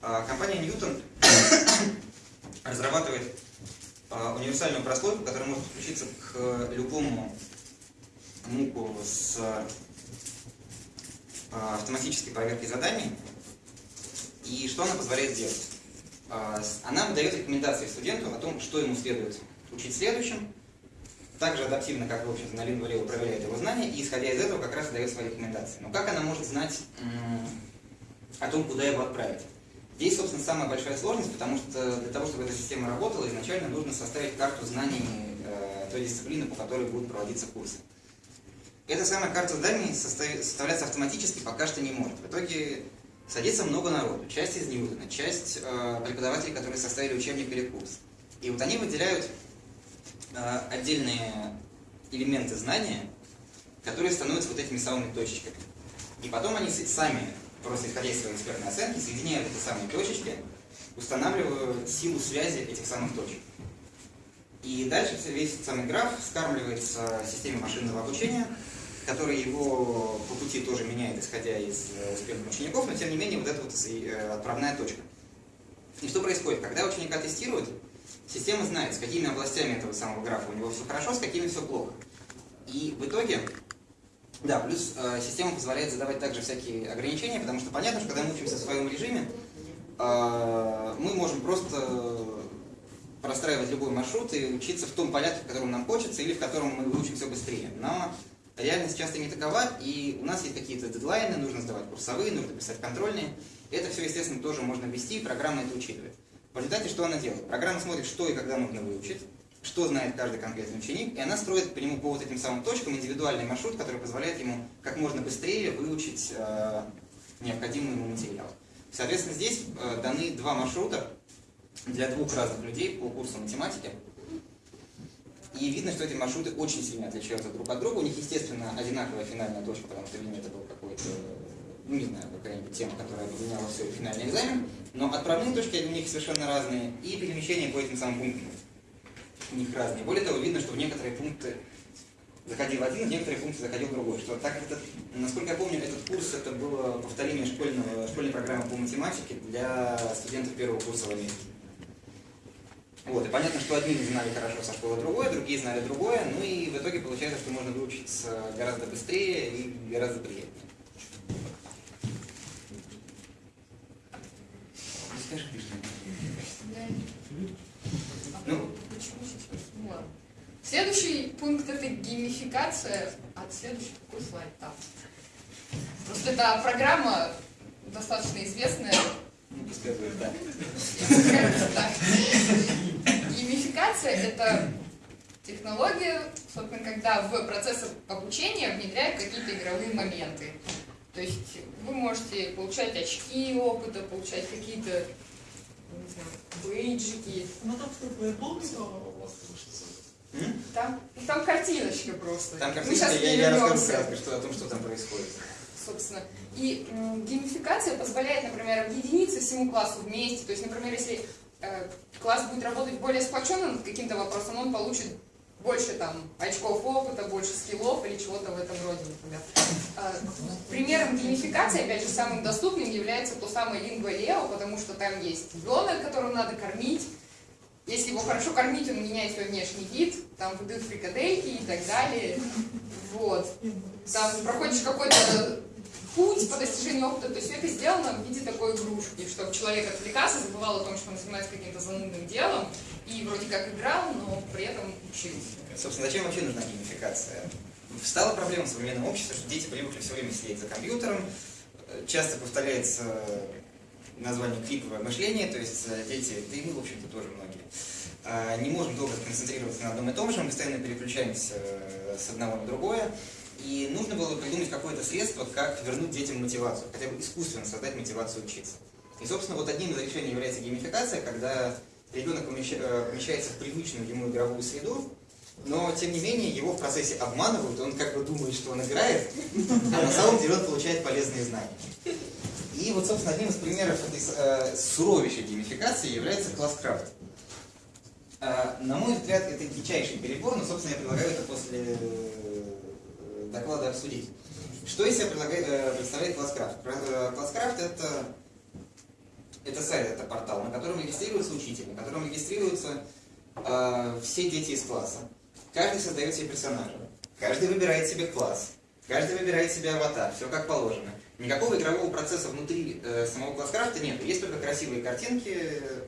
А, Компания Newton разрабатывает а, универсальную прослойку, которая может подключиться к любому муку с автоматической проверкой заданий. И что она позволяет сделать? Она дает рекомендации студенту о том, что ему следует учить в следующем, также адаптивно, как, в общем-то, на Lingua.leo проверяет его знания, и исходя из этого как раз дает свои рекомендации. Но как она может знать о том, куда его отправить? Здесь, собственно, самая большая сложность, потому что для того, чтобы эта система работала, изначально нужно составить карту знаний э, той дисциплины, по которой будут проводиться курсы. Эта самая карта знаний составляться автоматически пока что не может. В итоге садится много народу, часть из Ньютона, часть э, преподавателей, которые составили учебник перед курсом. И вот они выделяют отдельные элементы знания, которые становятся вот этими самыми точечками. И потом они сами, просто исходя из своей экспертной оценки, соединяют эти самые точечки, устанавливают силу связи этих самых точек. И дальше весь этот самый граф скармливается системе машинного обучения, которая его по пути тоже меняет, исходя из э, успехов учеников, но тем не менее вот это вот э, отправная точка. И что происходит? Когда ученика тестируют, система знает, с какими областями этого самого графа у него все хорошо, с какими все плохо. И в итоге, да, плюс э, система позволяет задавать также всякие ограничения, потому что понятно, что когда мы учимся в своем режиме, э, мы можем просто простраивать любой маршрут и учиться в том порядке, в котором нам хочется, или в котором мы выучим все быстрее. Но реальность часто не такова, и у нас есть какие-то дедлайны, нужно сдавать курсовые, нужно писать контрольные. Это все, естественно, тоже можно ввести, и программа это учитывает. В результате что она делает? Программа смотрит, что и когда нужно выучить, что знает каждый конкретный ученик, и она строит по нему по вот этим самым точкам индивидуальный маршрут, который позволяет ему как можно быстрее выучить э, необходимый ему материал. Соответственно, здесь э, даны два маршрута для двух разных людей по курсу математики. И видно, что эти маршруты очень сильно отличаются друг от друга. У них, естественно, одинаковая финальная точка, потому что, это был какой-то, не знаю, какая-нибудь тема, которая объединяла все финальный экзамен. Но отправные точки у них совершенно разные, и перемещения по этим самым пунктам у них разные. Более того, видно, что в некоторые пункты заходил один, в некоторые пункты заходил другой. Что так этот, насколько я помню, этот курс это было повторение школьного, школьной программы по математике для студентов первого курса в Америке. Вот, и понятно, что одни знали хорошо со школы другое, другие знали другое, ну и в итоге получается, что можно выучиться гораздо быстрее и гораздо приятнее. Ну, скажи, Кришна. Ну, Почему сейчас? Ну ладно. Следующий пункт это геймификация. А следующий какой слайд там? Просто эта программа достаточно известная. Скажем так. Геймификация это технология, собственно, когда в процесс обучения внедряют какие-то игровые моменты. То есть вы можете получать очки опыта, получать какие-то не знаю, бейджики. Ну там что, флейбол у вас слышится? М? Там, там картиночка просто. Там Мы картинка, щас я, я расскажу кратко, что, о том, что там происходит. собственно. И м, геймификация позволяет, например, объединиться всему классу вместе. То есть, например, если э, класс будет работать более сплоченно над каким-то вопросом, он получит больше там очков опыта, больше скиллов или чего-то в этом роде, например. Э, примером геймификации, опять же, самым доступным является то самое Lingua Leo, потому что там есть ребенок, которого надо кормить. Если его хорошо кормить, он меняет свой внешний вид, там выдают фрикадельки и так далее. Вот. Там проходишь какой-то путь по достижению опыта, то есть это сделано в виде такой игрушки, чтобы человек отвлекался, забывал о том, что он занимается каким-то занудным делом, и вроде как играл, но при этом учился. Собственно, зачем вообще нужна геймификация? Стала проблема в современном обществе, что дети привыкли все время сидеть за компьютером, Э, часто повторяется название клиповое мышление, то есть э, дети, да и мы, в общем-то, тоже многие, э, не можем долго концентрироваться на одном и том же, мы постоянно переключаемся э, с одного на другое, и нужно было придумать какое-то средство, как вернуть детям мотивацию, хотя бы искусственно создать мотивацию учиться. И, собственно, вот одним из решений является геймификация, когда ребенок э, помещается в привычную ему игровую среду, но, тем не менее, его в процессе обманывают, он как бы думает, что он играет, а на самом деле он получает полезные знания. И вот, собственно, одним из примеров этой э, суровейшей геймификации является класс-крафт. Э, на мой взгляд, это дичайший перебор, но, собственно, я предлагаю это после э, доклада обсудить. Что из себя э, представляет класс-крафт? Э, Класс-крафт это, это сайт, это портал, на котором регистрируется учитель, на котором регистрируются э, все дети из класса. Каждый создает себе персонажа, каждый выбирает себе класс, каждый выбирает себе аватар, все как положено. Никакого игрового процесса внутри э, самого класс-крафта нет. Есть только красивые картинки,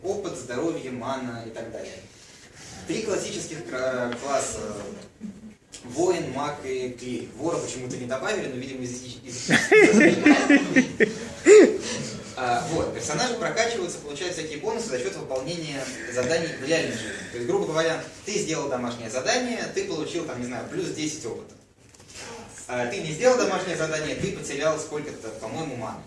опыт, здоровье, мана и так далее. Три классических класса. Воин, маг и клирик. Вора почему-то не добавили, но, видимо, из- А, Вот, персонажи прокачиваются, получают всякие бонусы за счет выполнения заданий в реальной жизни. То есть, грубо говоря, ты сделал домашнее задание, ты получил, там, не знаю, плюс 10 опыта. А ты не сделал домашнее задание, ты потерял сколько-то, по-моему, маны.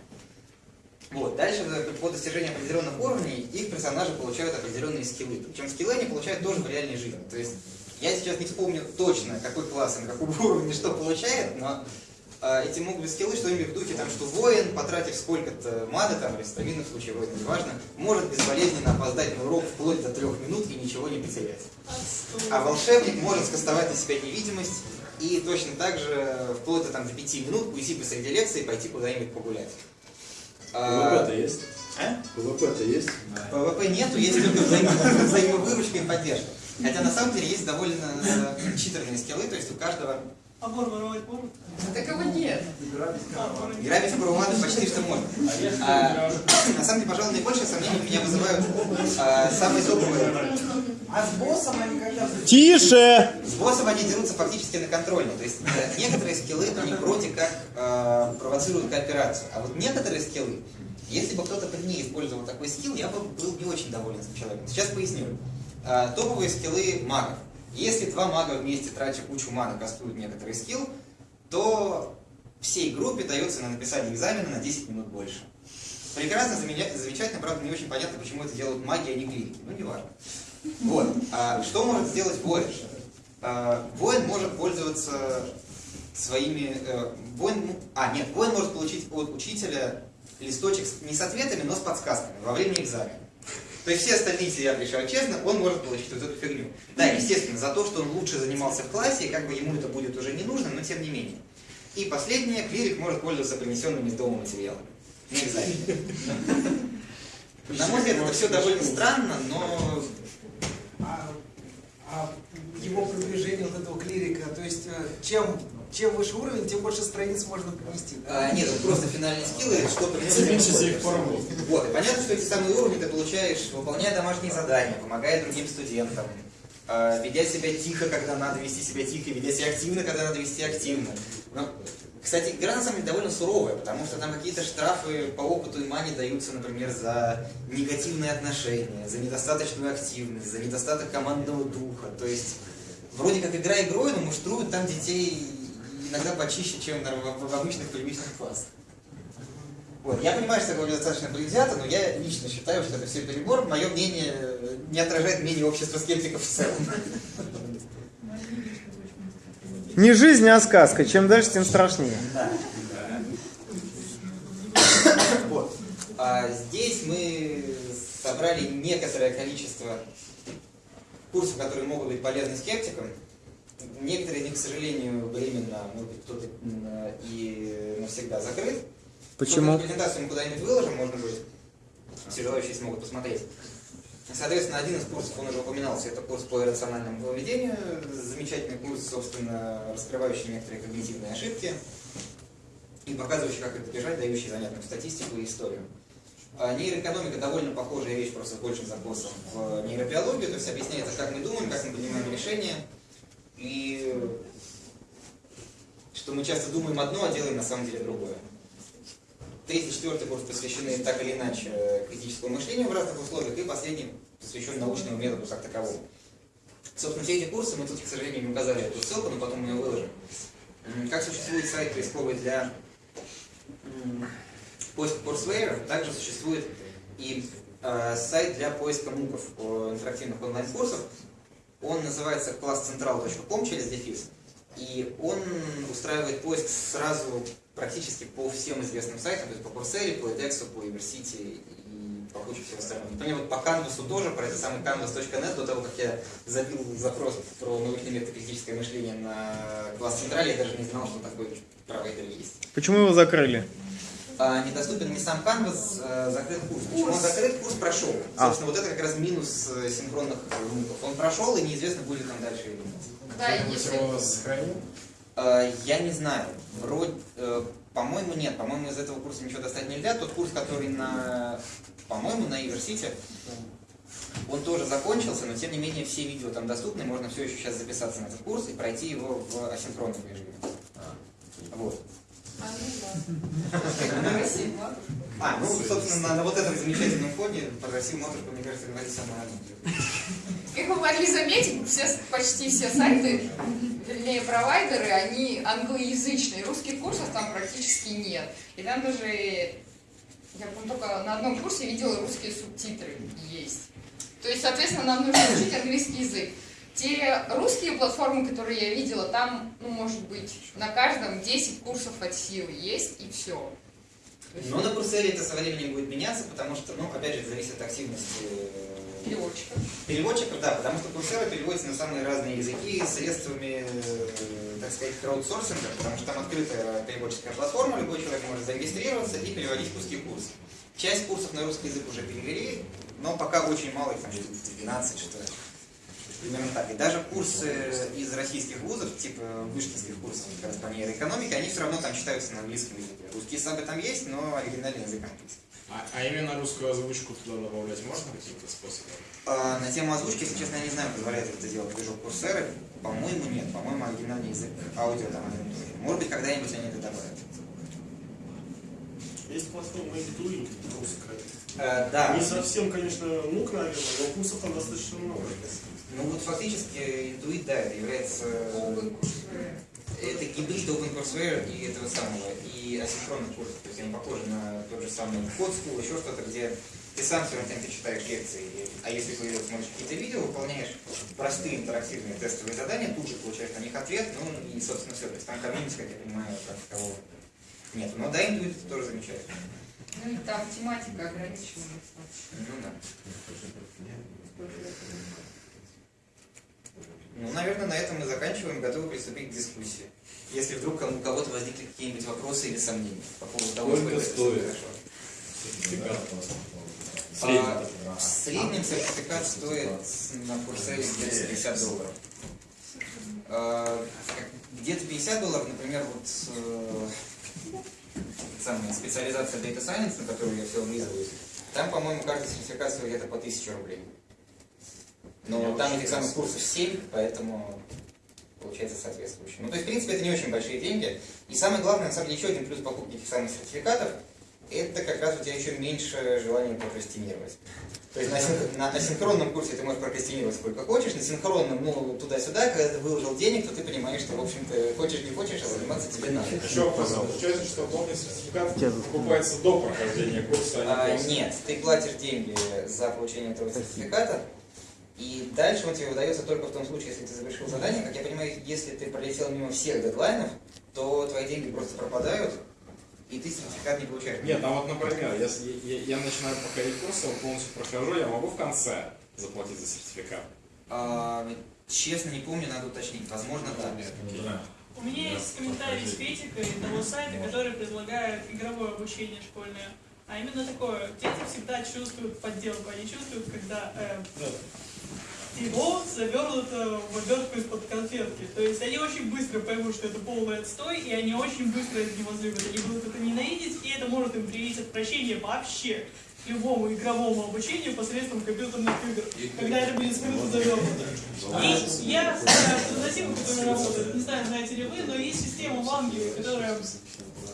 Вот, дальше по достижению определенных уровней их персонажи получают определенные скиллы. Причем скиллы они получают тоже в реальной жизни. То есть я сейчас не вспомню точно, какой класс и на каком уровне что получает, но э, эти могут быть скиллы что-нибудь в духе, там, что воин, потратив сколько-то маны, там, или в стабильном случае воина, неважно, может безболезненно опоздать на урок вплоть до трех минут и ничего не потерять. А волшебник может скастовать на себя невидимость и точно так же вплоть до, там, до пяти минут уйти посреди лекции и пойти куда-нибудь погулять. А, ПВП-то есть? а? ПВП-то есть? ПВП нету, есть только взаимо- взаимовыручка и поддержка. Хотя на самом деле есть довольно э, читерные скиллы, то есть у каждого А вор воровать может? Такого нет. А, грабить Курумана почти что можно. А, на самом деле, пожалуй, наибольшее сомнение меня вызывают а, самые топовые А с боссом они когда... Тише! С боссом они дерутся фактически на контрольно. То есть э, некоторые скиллы, они вроде как э, провоцируют кооперацию. А вот некоторые скиллы, если бы кто-то при ней использовал такой скилл, я бы был не очень доволен этим человеком. Сейчас поясню. Э, топовые скиллы магов. Если два мага вместе, тратя кучу маны, кастуют некоторый скилл, то всей группе дается на написание экзамена на 10 минут больше. Прекрасно, замечательно, правда, не очень понятно, почему это делают маги, а не клиники. Ну, не важно. Вот. А что может сделать воин? А, воин может пользоваться своими... э, воин, а, нет, воин может получить от учителя листочек с- не с ответами, но с подсказками во время экзамена. То есть все остальные сидят, решают честно, он может получить вот эту фигню. Да, естественно, за то, что он лучше занимался в классе, и как бы ему это будет уже не нужно, но тем не менее. И последнее, клирик может пользоваться принесенными из дома материалами. На экзамене. На мой взгляд, это все довольно странно, но его продвижение вот этого клирика, то есть э, чем, чем выше уровень, тем больше страниц можно принести. А, нет, это просто финальные скиллы, что Уменьшите их порог. Вот, и понятно, что эти самые уровни ты получаешь, выполняя домашние задания, помогая другим студентам, э, ведя себя тихо, когда надо вести себя тихо, ведя себя активно, когда надо вести активно. Но, кстати, игра на самом деле довольно суровая, потому что там какие-то штрафы по опыту и мане даются, например, за негативные отношения, за недостаточную активность, за недостаток командного духа. То есть, вроде как игра игрой, но муштруют там детей иногда почище, чем в, обычных приличных классах. Вот. Я понимаю, что это достаточно предвзято, но я лично считаю, что это все перебор. Мое мнение не отражает мнение общества скептиков в целом. Не жизнь, а сказка. Чем дальше, тем страшнее. Вот. А здесь мы собрали некоторое количество курсов, которые могут быть полезны скептикам. Некоторые из них, к сожалению, временно, может быть, кто-то м, и навсегда закрыт. Почему? Собственно, Презентацию мы куда-нибудь выложим, можно будет. Все желающие смогут посмотреть. Соответственно, один из курсов, он уже упоминался, это курс по иррациональному поведению. Замечательный курс, собственно, раскрывающий некоторые когнитивные ошибки и показывающий, как их избежать, дающий занятную статистику и историю. А Нейроэкономика довольно похожая вещь, просто с большим запросом в нейробиологию, то есть объясняется, как мы думаем, как мы принимаем решения, и что мы часто думаем одно, а делаем на самом деле другое. Третий, четвертый курс посвящены так или иначе критическому мышлению в разных условиях, и последний посвящен научному методу как таковому. Собственно, все эти курсы, мы тут, к сожалению, не указали эту ссылку, но потом мы ее выложим. Как существует сайт поисковый для поиска курсвейеров, также существует и э, сайт для поиска муков, э, интерактивных онлайн-курсов. Он называется classcentral.com через дефис. И он устраивает поиск сразу практически по всем известным сайтам, то есть по Coursera, по edX, по University и по куче всего остального. Например, вот по Canvas тоже, про это самый canvas.net, до того, как я забил запрос про научный метод критическое мышление на класс Централе, я даже не знал, что такой провайдер есть. Почему его закрыли? А, недоступен не сам Canvas, а закрыт курс. Почему он закрыт? Курс прошел. А. Собственно, вот это как раз минус э, синхронных звуков. Он прошел, и неизвестно, будет там дальше или нет. Да, если... его сохранил? А, Я не знаю. Вроде, э, по-моему, нет. По-моему, из этого курса ничего достать нельзя. Тот курс, который на, по-моему, на Иверсите, он тоже закончился, но тем не менее все видео там доступны. Можно все еще сейчас записаться на этот курс и пройти его в асинхронном режиме. Вот. А, ну да. Спасибо. А, ну, собственно, на, на вот этом замечательном фоне про Россию матушку, мне кажется, говорить самое одно. Как вы могли заметить, все, почти все сайты, вернее, провайдеры, они англоязычные. Русских курсов там практически нет. И там даже, я помню, только на одном курсе видела русские субтитры есть. То есть, соответственно, нам нужно учить английский язык. Те русские платформы, которые я видела, там, ну, может быть, на каждом 10 курсов от силы есть, и все. Но на Курсере это со временем будет меняться, потому что, ну, опять же, зависит от активности э, Переводчиков. переводчиков, да, потому что Курсера переводится на самые разные языки средствами, э, так сказать, краудсорсинга, потому что там открытая переводческая платформа, любой человек может зарегистрироваться и переводить курский курс. Часть курсов на русский язык уже перевели, но пока очень мало, их там 12, что ли. Примерно так. И даже курсы из российских вузов, типа вышкинских курсов как раз по нейроэкономике, они все равно там читаются на английском языке. Русские сабы там есть, но оригинальный язык английский. А, а именно русскую озвучку туда добавлять можно каким-то способом? А, на тему озвучки, если честно, я не знаю, позволяет ли это делать движок Курсеры. По-моему, нет. По-моему, оригинальный язык аудио там. Может быть, когда-нибудь они это добавят. Есть платформа Intuit русская. Э, да. Не совсем, конечно, мук, наверное, но вкусов там достаточно много. Ну вот фактически Intuit, да, это является... Это гибрид OpenCourseWare и этого самого, и асинхронных курсов. То есть они похожи на тот же самый Code School, еще что-то, где ты сам все время ты читаешь лекции, а если ты смотришь какие-то видео, выполняешь простые интерактивные тестовые задания, тут же получаешь на них ответ, ну и, собственно, все. То есть там комьюнити, как я понимаю, как такового нет. Но да, Intuit это тоже замечательно. Ну и там тематика ограничена. Ну да. Ну, наверное, на этом мы заканчиваем, готовы приступить к дискуссии. Если вдруг у кого-то возникли какие-нибудь вопросы или сомнения по поводу того, Сколько это стоит? хорошо. Сертификат А, в среднем сертификат стоит на курсе где-то 50 долларов. А, Где-то 50 долларов, например, вот э, самая специализация Data Science, на которую я все облизываюсь, там, по-моему, каждый сертификат стоит где-то по 1000 рублей. Но там этих самых курсов 7, поэтому получается соответствующе. Ну, то есть, в принципе, это не очень большие деньги. И самое главное, на самом деле, еще один плюс покупки этих самых сертификатов, это как раз у тебя еще меньше желания прокрастинировать. То есть на, синх- на асинхронном курсе ты можешь прокрастинировать сколько хочешь, на синхронном, ну, туда-сюда, когда ты выложил денег, то ты понимаешь, что, в общем-то, хочешь не хочешь, а заниматься тебе надо. Еще вопрос. Получается, что полный сертификат покупается до прохождения курса, а А, не нет, ты платишь деньги за получение этого сертификата, и дальше он тебе выдается только в том случае, если ты завершил задание. Как я понимаю, если ты пролетел мимо всех дедлайнов, то твои деньги просто пропадают, и ты сертификат не получаешь. Нет, а вот, например, если я, я начинаю проходить курсы, его полностью прохожу, я могу в конце заплатить за сертификат? А, честно, не помню, надо уточнить. Возможно, да. У меня есть комментарий с критикой того сайта, который предлагает игровое обучение школьное. А именно такое, дети всегда чувствуют подделку, они чувствуют, когда э, его завернуто в обертку из-под конфетки. То есть они очень быстро поймут, что это полный отстой, и они очень быстро это не возлюбят. Они будут это ненавидеть, и это может им привить отвращение вообще к любому игровому обучению посредством компьютерных игр, когда это будет скрыто завернуто. И я знаю альтернативу, которая работает, не знаю, знаете ли вы, но есть система в Англии, которая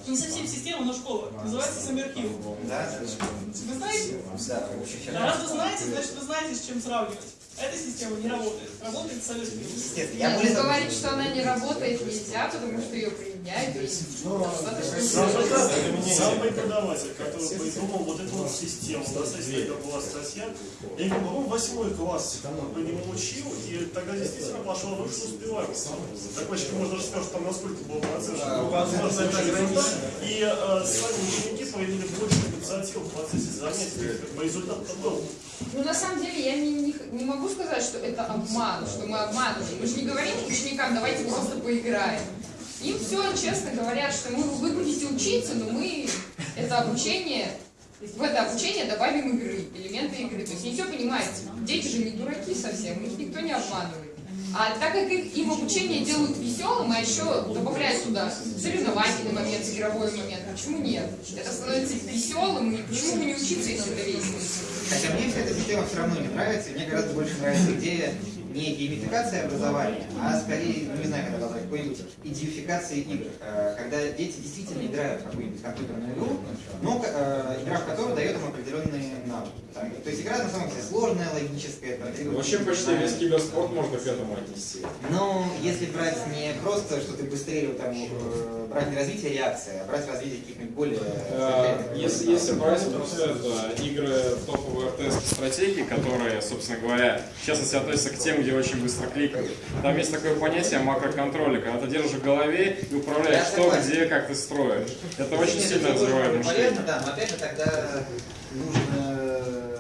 не совсем система, но школа, называется Саммерхилл. Да, Вы знаете? да, раз вы знаете, значит вы знаете, с чем сравнивать. Эта система не работает. Работает. Естественно, я Нет, более того- говорить, что она не работает, нельзя, потому что ее применяют. Достаточно Сам, преподаватель, который придумал вот эту вот систему, да, кстати, это была статья, я не помню, восьмой класс по нему учил, и тогда действительно пошел выше успеваемость. Так очень можно даже сказать, что там насколько было процентов. возможно, это результат. И э, сами ученики проявили больше инициативы в процессе занятий. По результату был. Ну, на самом деле, я не, не, не могу сказать, что это обман, что мы обманываем. Мы же не говорим ученикам, давайте просто поиграем. Им все честно говорят, что мы, вы будете учиться, но мы это обучение, в это обучение добавим игры, элементы игры. То есть они все понимают. Дети же не дураки совсем, их никто не обманывает. А так как их, им обучение делают веселым, а еще добавляют туда соревновательный момент, игровой момент, почему нет? Это становится веселым, и почему бы не учиться, если это весело? Хотя мне вся эта система все равно не нравится, мне гораздо больше нравится идея не геймификации образования, а скорее, ну не знаю, как назвать, какой-нибудь идиофикации игр. Э, Когда дети действительно играют в какую-нибудь компьютерную игру, но э, игра в которую дает им определенные навыки. То есть игра на самом деле сложная, логическая. требует- Вообще почти весь киберспорт можно к этому отнести. Но если брать не просто, что ты быстрее там, э, брать не развитие реакции, а брать развитие каких-нибудь более... Если, если брать просто это, игры топовые РТС стратегии, которые, собственно говоря, в частности относятся к тем, где очень быстро кликают, там есть такое понятие макроконтроля, когда ты держишь в голове и управляешь что, согласен. где, как ты строишь. Это очень Нет, сильно развивает полезно, мышление. да, но опять же тогда нужно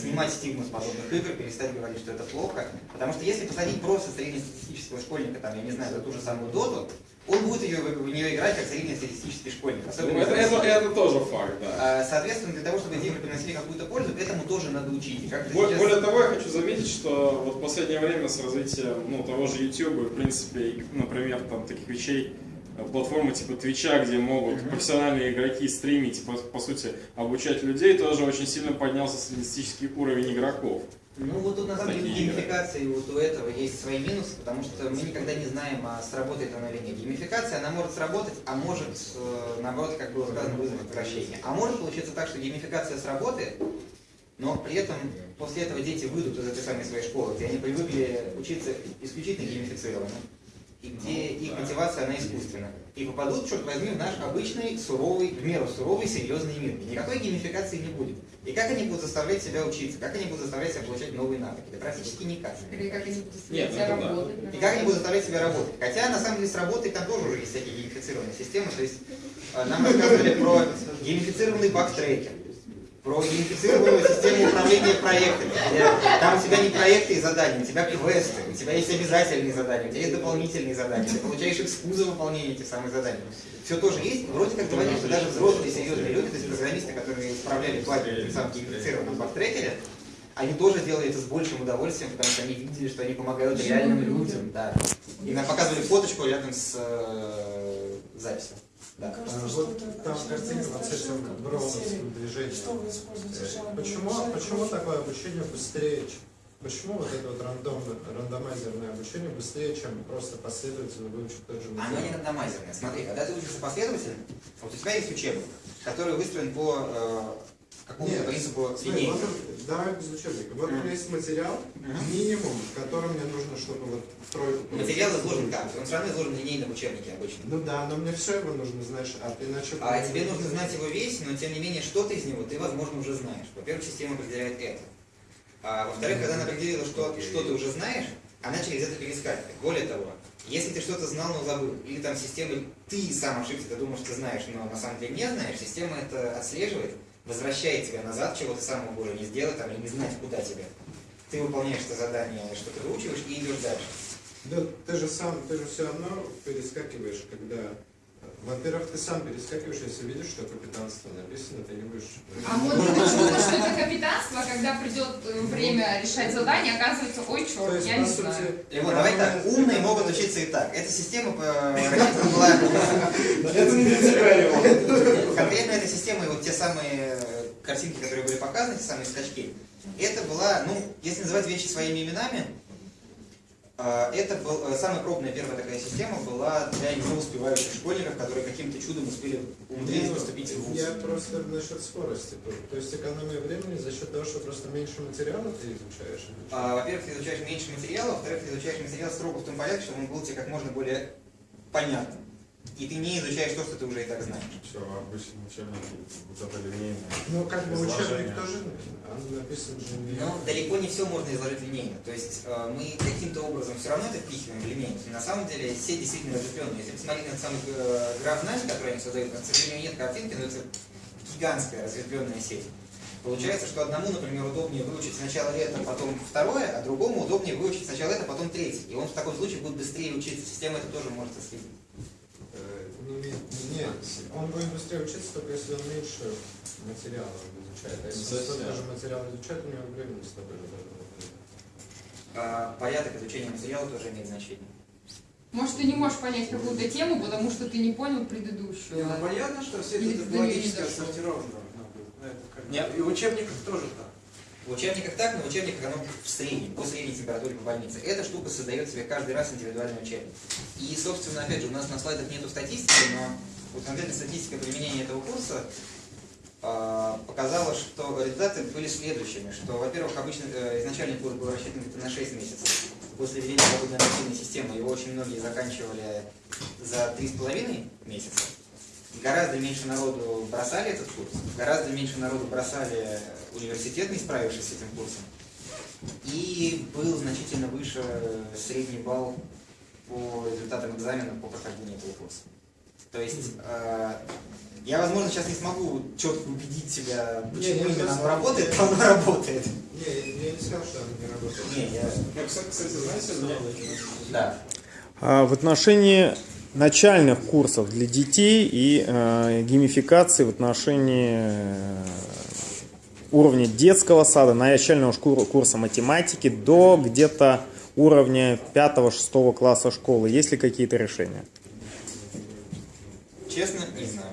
снимать стигму с подобных игр, перестать говорить, что это плохо. Потому что если посадить просто среднестатистического школьника, там, я не знаю, за ту же самую доту, он будет ее, в нее играть как среднестатистический школьник. Особенно Ну, это, это, это тоже факт, да. А, Соответственно, для того, чтобы игры приносили какую-то пользу, этому тоже надо учить. И как-то Бо- сейчас- Более того, я хочу заметить, что вот в последнее время с развитием ну, того же YouTube, и, в принципе, например, там таких вещей, э, платформы типа Твича, где могут профессиональные игроки стримить, по, по сути, обучать людей, тоже очень сильно поднялся среднестатистический уровень игроков. Ну вот тут на самом деле геймификации вот у этого есть свои минусы, потому что мы никогда не знаем, а сработает она или нет. Геймификация, она может сработать, а может, э, наоборот, как было сказано, вызвать отвращение. А может получиться так, что геймификация сработает, но при этом после этого дети выйдут из этой самой своей школы, где они привыкли учиться исключительно геймифицированно, и где их мотивация, она искусственна. И попадут, черт возьми, в наш обычный, суровый, в меру суровый, серьезный мир. И никакой геймификации не будет. И как они будут заставлять себя учиться? Как они будут заставлять себя получать новые навыки? Да практически никак. Или как они будут Нет, себя это да. работать. И как они будут заставлять себя работать? Хотя, на самом деле, с работой там тоже уже есть всякие геймифицированные системы. То есть э, нам рассказывали про геймифицированный бактрекер, про геймифицированную систему управления проектами. Там у тебя не проекты и задания, у тебя квесты, у тебя есть обязательные задания, у тебя есть дополнительные задания, ты получаешь экскузы за выполнение этих самых заданий. Все тоже есть. Вроде как говорят, что даже взрослые серьезные люди, то есть программисты, которые исправляли баги в самом геймифицированном бактрекере, они тоже делали это с большим удовольствием, потому что они видели, что они помогают реальным людям. Да. И нам показывали фоточку рядом с э, записью. Да. А, Вот там картинка вот с этим броуновским движением. Э, Почему, почему такое обучение быстрее, чем- Почему вот это вот рандом, рандомайзерное обучение быстрее, чем просто последовательно выучить тот же Оно не материал? рандомайзерное. Смотри, когда ты учишься последовательно, вот у тебя есть учебник, который выстроен по э, какому-то Нет, принципу линейки. вот, давай без учебника. Вот у меня Мгм. есть материал, минимум, в котором мне нужно, чтобы вот тройку получить. Материал изложен как? Он все равно изложен линейно в учебнике обычно. Ну да, но мне все его нужно знать, а иначе... А тебе нужно знать его весь, но тем не менее что-то из него ты, возможно, уже знаешь. Во-первых, система определяет это. А во-вторых, когда она определила, что, что ты уже знаешь, она через это перескакивает. Более того, если ты что-то знал, но забыл, или там система, ты сам ошибся, ты думаешь, ты знаешь, но на самом деле не знаешь, система это отслеживает, возвращает тебя назад, чего ты сам мог не сделать, там, или не знать, куда тебе. Ты выполняешь это задание, что ты выучиваешь, и идешь дальше. Да, ты же сам, ты же все равно перескакиваешь, когда... Во-первых, ты сам перескакиваешь, если видишь, что капитанство написано, ты не будешь... А вот ты думаешь, что это капитанство, а когда придет э, время решать задание, оказывается, ой, черт, есть, я не сути, знаю. И вот, давай так, умные могут учиться и так. Эта система рассчитана была... Это не для Конкретно эта система и вот те самые э, картинки, которые были показаны, те самые скачки, это была, ну, если называть вещи своими именами, это был, э, самая крупная первая такая система была для неуспевающих школьников, которые каким-то чудом успели умудрились поступить в ВУЗ. Я просто насчет скорости. То есть экономия времени за счет того, что просто меньше материала ты изучаешь. А, Во-первых, ты изучаешь меньше материала, во-вторых, ты изучаешь материал строго в том порядке, чтобы он был тебе как можно более понятным. И ты не изучаешь то, что ты уже и так знаешь. Все, обычно учебники вот это линейное. Ну, как бы учебник тоже написан же не... Но далеко не все можно изложить линейно. То есть э, мы каким-то образом все равно это впихиваем в линейку. На самом деле все действительно разветвленные. Если посмотреть на самый э, граф знаний, который они создают, к сожалению, нет картинки, но это гигантская разветвленная сеть. Получается, что одному, например, удобнее выучить сначала это, потом второе, а другому удобнее выучить сначала это, потом третье. И он в таком случае будет быстрее учиться. Система это тоже может отследить. Ну, не- Нет, он будет быстрее учиться, только если он меньше материала изучает. А если он Совсем. столько же материала изучает, у него времени столько же должно быть. А, порядок изучения материала тоже имеет значение. Может, ты не можешь понять какую-то тему, потому что ты не понял Не, предыдущую. ну понятно, что все это не логически отсортировано. ну, Нет. И в учебниках тоже так. В учебниках так, но в учебниках оно в среднем, по средней температуре по больнице. Эта штука создает себе каждый раз индивидуальный учебник. И, собственно, опять же, у нас на слайдах нету статистики, но вот конкретно статистика применения этого курса э, показала, что результаты были следующими, что, во-первых, обычно э, изначальный курс был рассчитан где-то на 6 месяцев. После введения свободной системы его очень многие заканчивали за 3,5 месяца. Гораздо меньше народу бросали этот курс, гораздо меньше народу бросали университет, не справившись с этим курсом. И был значительно выше средний балл по результатам экзамена по прохождению этого курса. То есть э, я, возможно, сейчас не смогу четко убедить себя, почему Не, именно оно работает, но оно работает. Не, я не сказал, что он не работает. Не, я... Ну, кстати, знаете, мне... Да. А В отношении начальных курсов для детей и э, геймификации в отношении э, уровня детского сада, начального курса математики до где-то уровня 5-6 класса школы. Есть ли какие-то решения? Честно, не знаю.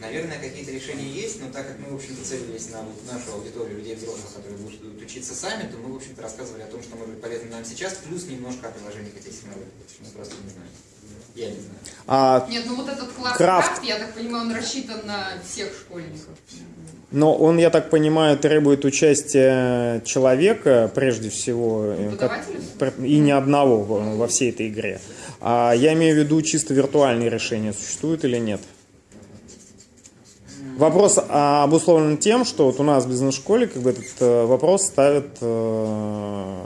Наверное, какие-то решения есть, но так как мы, в общем-то, целились на вот нашу аудиторию людей взрослых, которые будут учиться сами, то мы, в общем-то, рассказывали о том, что может быть полезно нам сейчас, плюс немножко о приложениях этих технологий. Мы просто не знаем. Я не знаю. А, Нет, ну вот этот класс Крафт. крафт, я так понимаю, он рассчитан на всех школьников. но он, я так понимаю, требует участия человека, прежде всего, э, как- и не одного во во всей этой игре. А я имею в виду чисто виртуальные решения, существуют или нет? Вопрос а, обусловлен тем, что вот у нас в бизнес-школе как бы этот э, вопрос ставят э,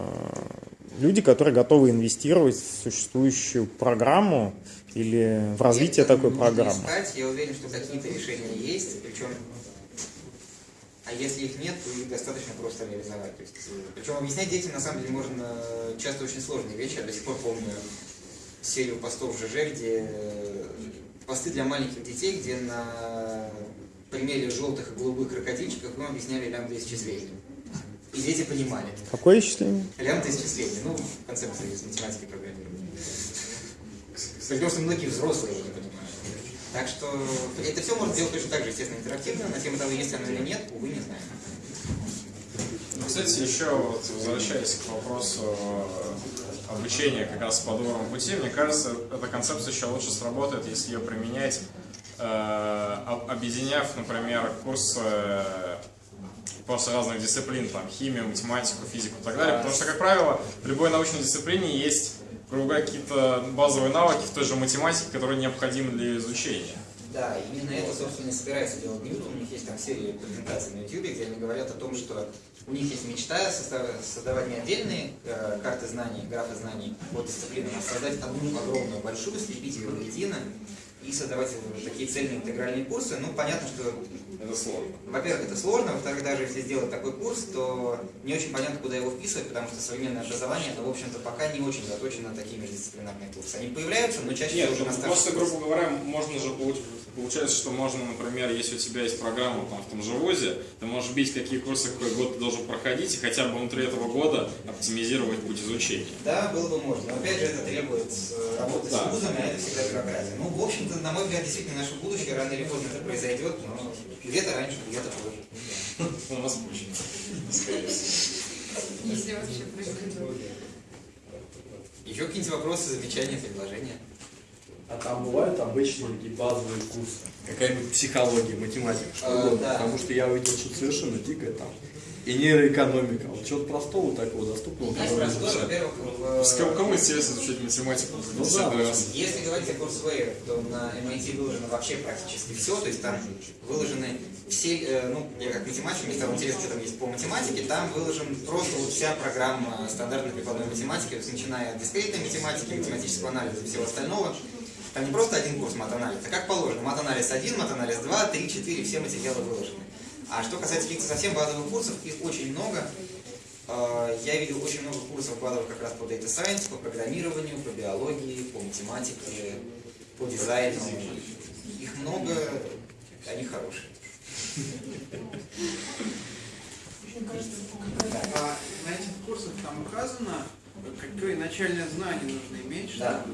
люди, которые готовы инвестировать в существующую программу или в развитие Если такой программы. искать, я уверен, что какие-то решения есть, причем, а если их нет, то их достаточно просто реализовать. То есть, э, причем объяснять детям на самом деле можно часто очень сложные вещи. Я до сих пор помню серию постов в ЖЖ, где э, посты для маленьких детей, где на примере желтых и голубых крокодильчиков мы объясняли лямбда исчисления. И дети понимали. Какое исчисление? Лямбда исчисления, ну, концепция из математики и программирования. Потому что многие взрослые его не понимают. Так что это все можно делать точно так же, естественно, интерактивно. На тему того, есть оно или нет, увы, не знаем. Ну, Кстати, еще вот возвращаясь к вопросу э, обучения как раз по доброму пути, мне кажется, эта концепция еще лучше сработает, если ее применять, э, об- объединяв, например, курсы э, просто разных дисциплин, там, химию, математику, физику и так далее. Потому что, как правило, в любой научной дисциплине есть, грубо говоря, какие-то базовые навыки в той же математике, которые необходимы для изучения. Да, именно это, собственно, и собирается делать Ньютон. У них есть там серия презентаций на YouTube, где они говорят о том, что у них есть мечта создавать не отдельные э, карты знаний, графы знаний по дисциплинам, а создать одну огромную большую, слепить ее воедино и создавать такие цельные интегральные курсы. Ну, понятно, что Это сложно. Во-первых, это сложно, во-вторых, даже если сделать такой курс, то не очень понятно, куда его вписывать, потому что современное образование, это, в общем-то, пока не очень заточено на такие междисциплинарные курсы. Они появляются, но чаще Нет, всего уже ну, на старших просто, грубо говоря, можно же получ- получается, что можно, например, если у тебя есть программа там, в том же ВУЗе, ты можешь бить, какие курсы какой год ты должен проходить, и хотя бы внутри этого года оптимизировать путь изучения. Да, было бы можно. Но опять же, это требует э, работы Да. с вузами, а это всегда бюрократия. Ну, в общем-то, на мой взгляд, действительно, наше будущее рано или поздно это произойдет, но где-то раньше, где-то позже. У нас очень. Если вообще произойдет. Еще какие-нибудь вопросы, замечания, предложения? А там бывают обычные такие базовые курсы? Какая-нибудь психология, математика, что А, угодно. да. Потому что я увидел что-то совершенно дикое там. И нейроэкономика. Вот чего-то простого такого, доступного. Простое, изучать. во-первых, кого, кому интересно изучать математику? Ну да, раз. Если говорить о Courseware, то на MIT выложено вообще практически все, то есть там выложены все, э, ну, я как математик, мне стало интересно, что там есть по математике, там выложен просто вот вся программа стандартной прикладной математики, начиная от дискретной математики, математического анализа и всего остального. Там не просто один курс мат-анализа, а как положено, мат-анализ 1, мат-анализ 2, 3, 4, все материалы выложены. А что касается каких-то совсем базовых курсов, их очень много. Э, Я видел очень много курсов базовых как раз по Data Science, по программированию, по биологии, по математике, по дизайну. Их много, они хорошие. А на этих курсах там указано, какое начальное знание нужно иметь? Да.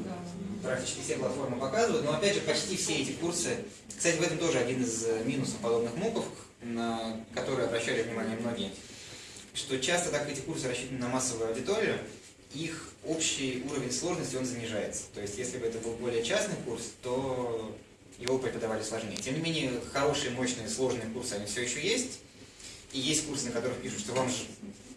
Практически все платформы показывают, но опять же почти все эти курсы, кстати, в этом тоже один из э, минусов подобных муков, на которые обращали внимание многие, что часто так эти курсы рассчитаны на массовую аудиторию, их общий уровень сложности он занижается. То есть если бы это был более частный курс, то его преподавали сложнее. Тем не менее, хорошие, мощные, сложные курсы, они все еще есть. И есть курсы, на которых пишут, что вам же...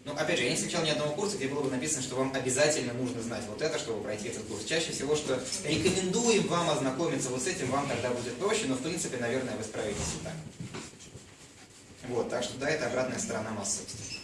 Ну, опять же, я не встречал ни одного курса, где было бы написано, что вам обязательно нужно знать вот это, чтобы пройти этот курс. Чаще всего, что рекомендуем вам ознакомиться вот с этим, вам тогда будет проще, но в принципе, наверное, вы справитесь и так. Вот, так что да, это обратная сторона массовости.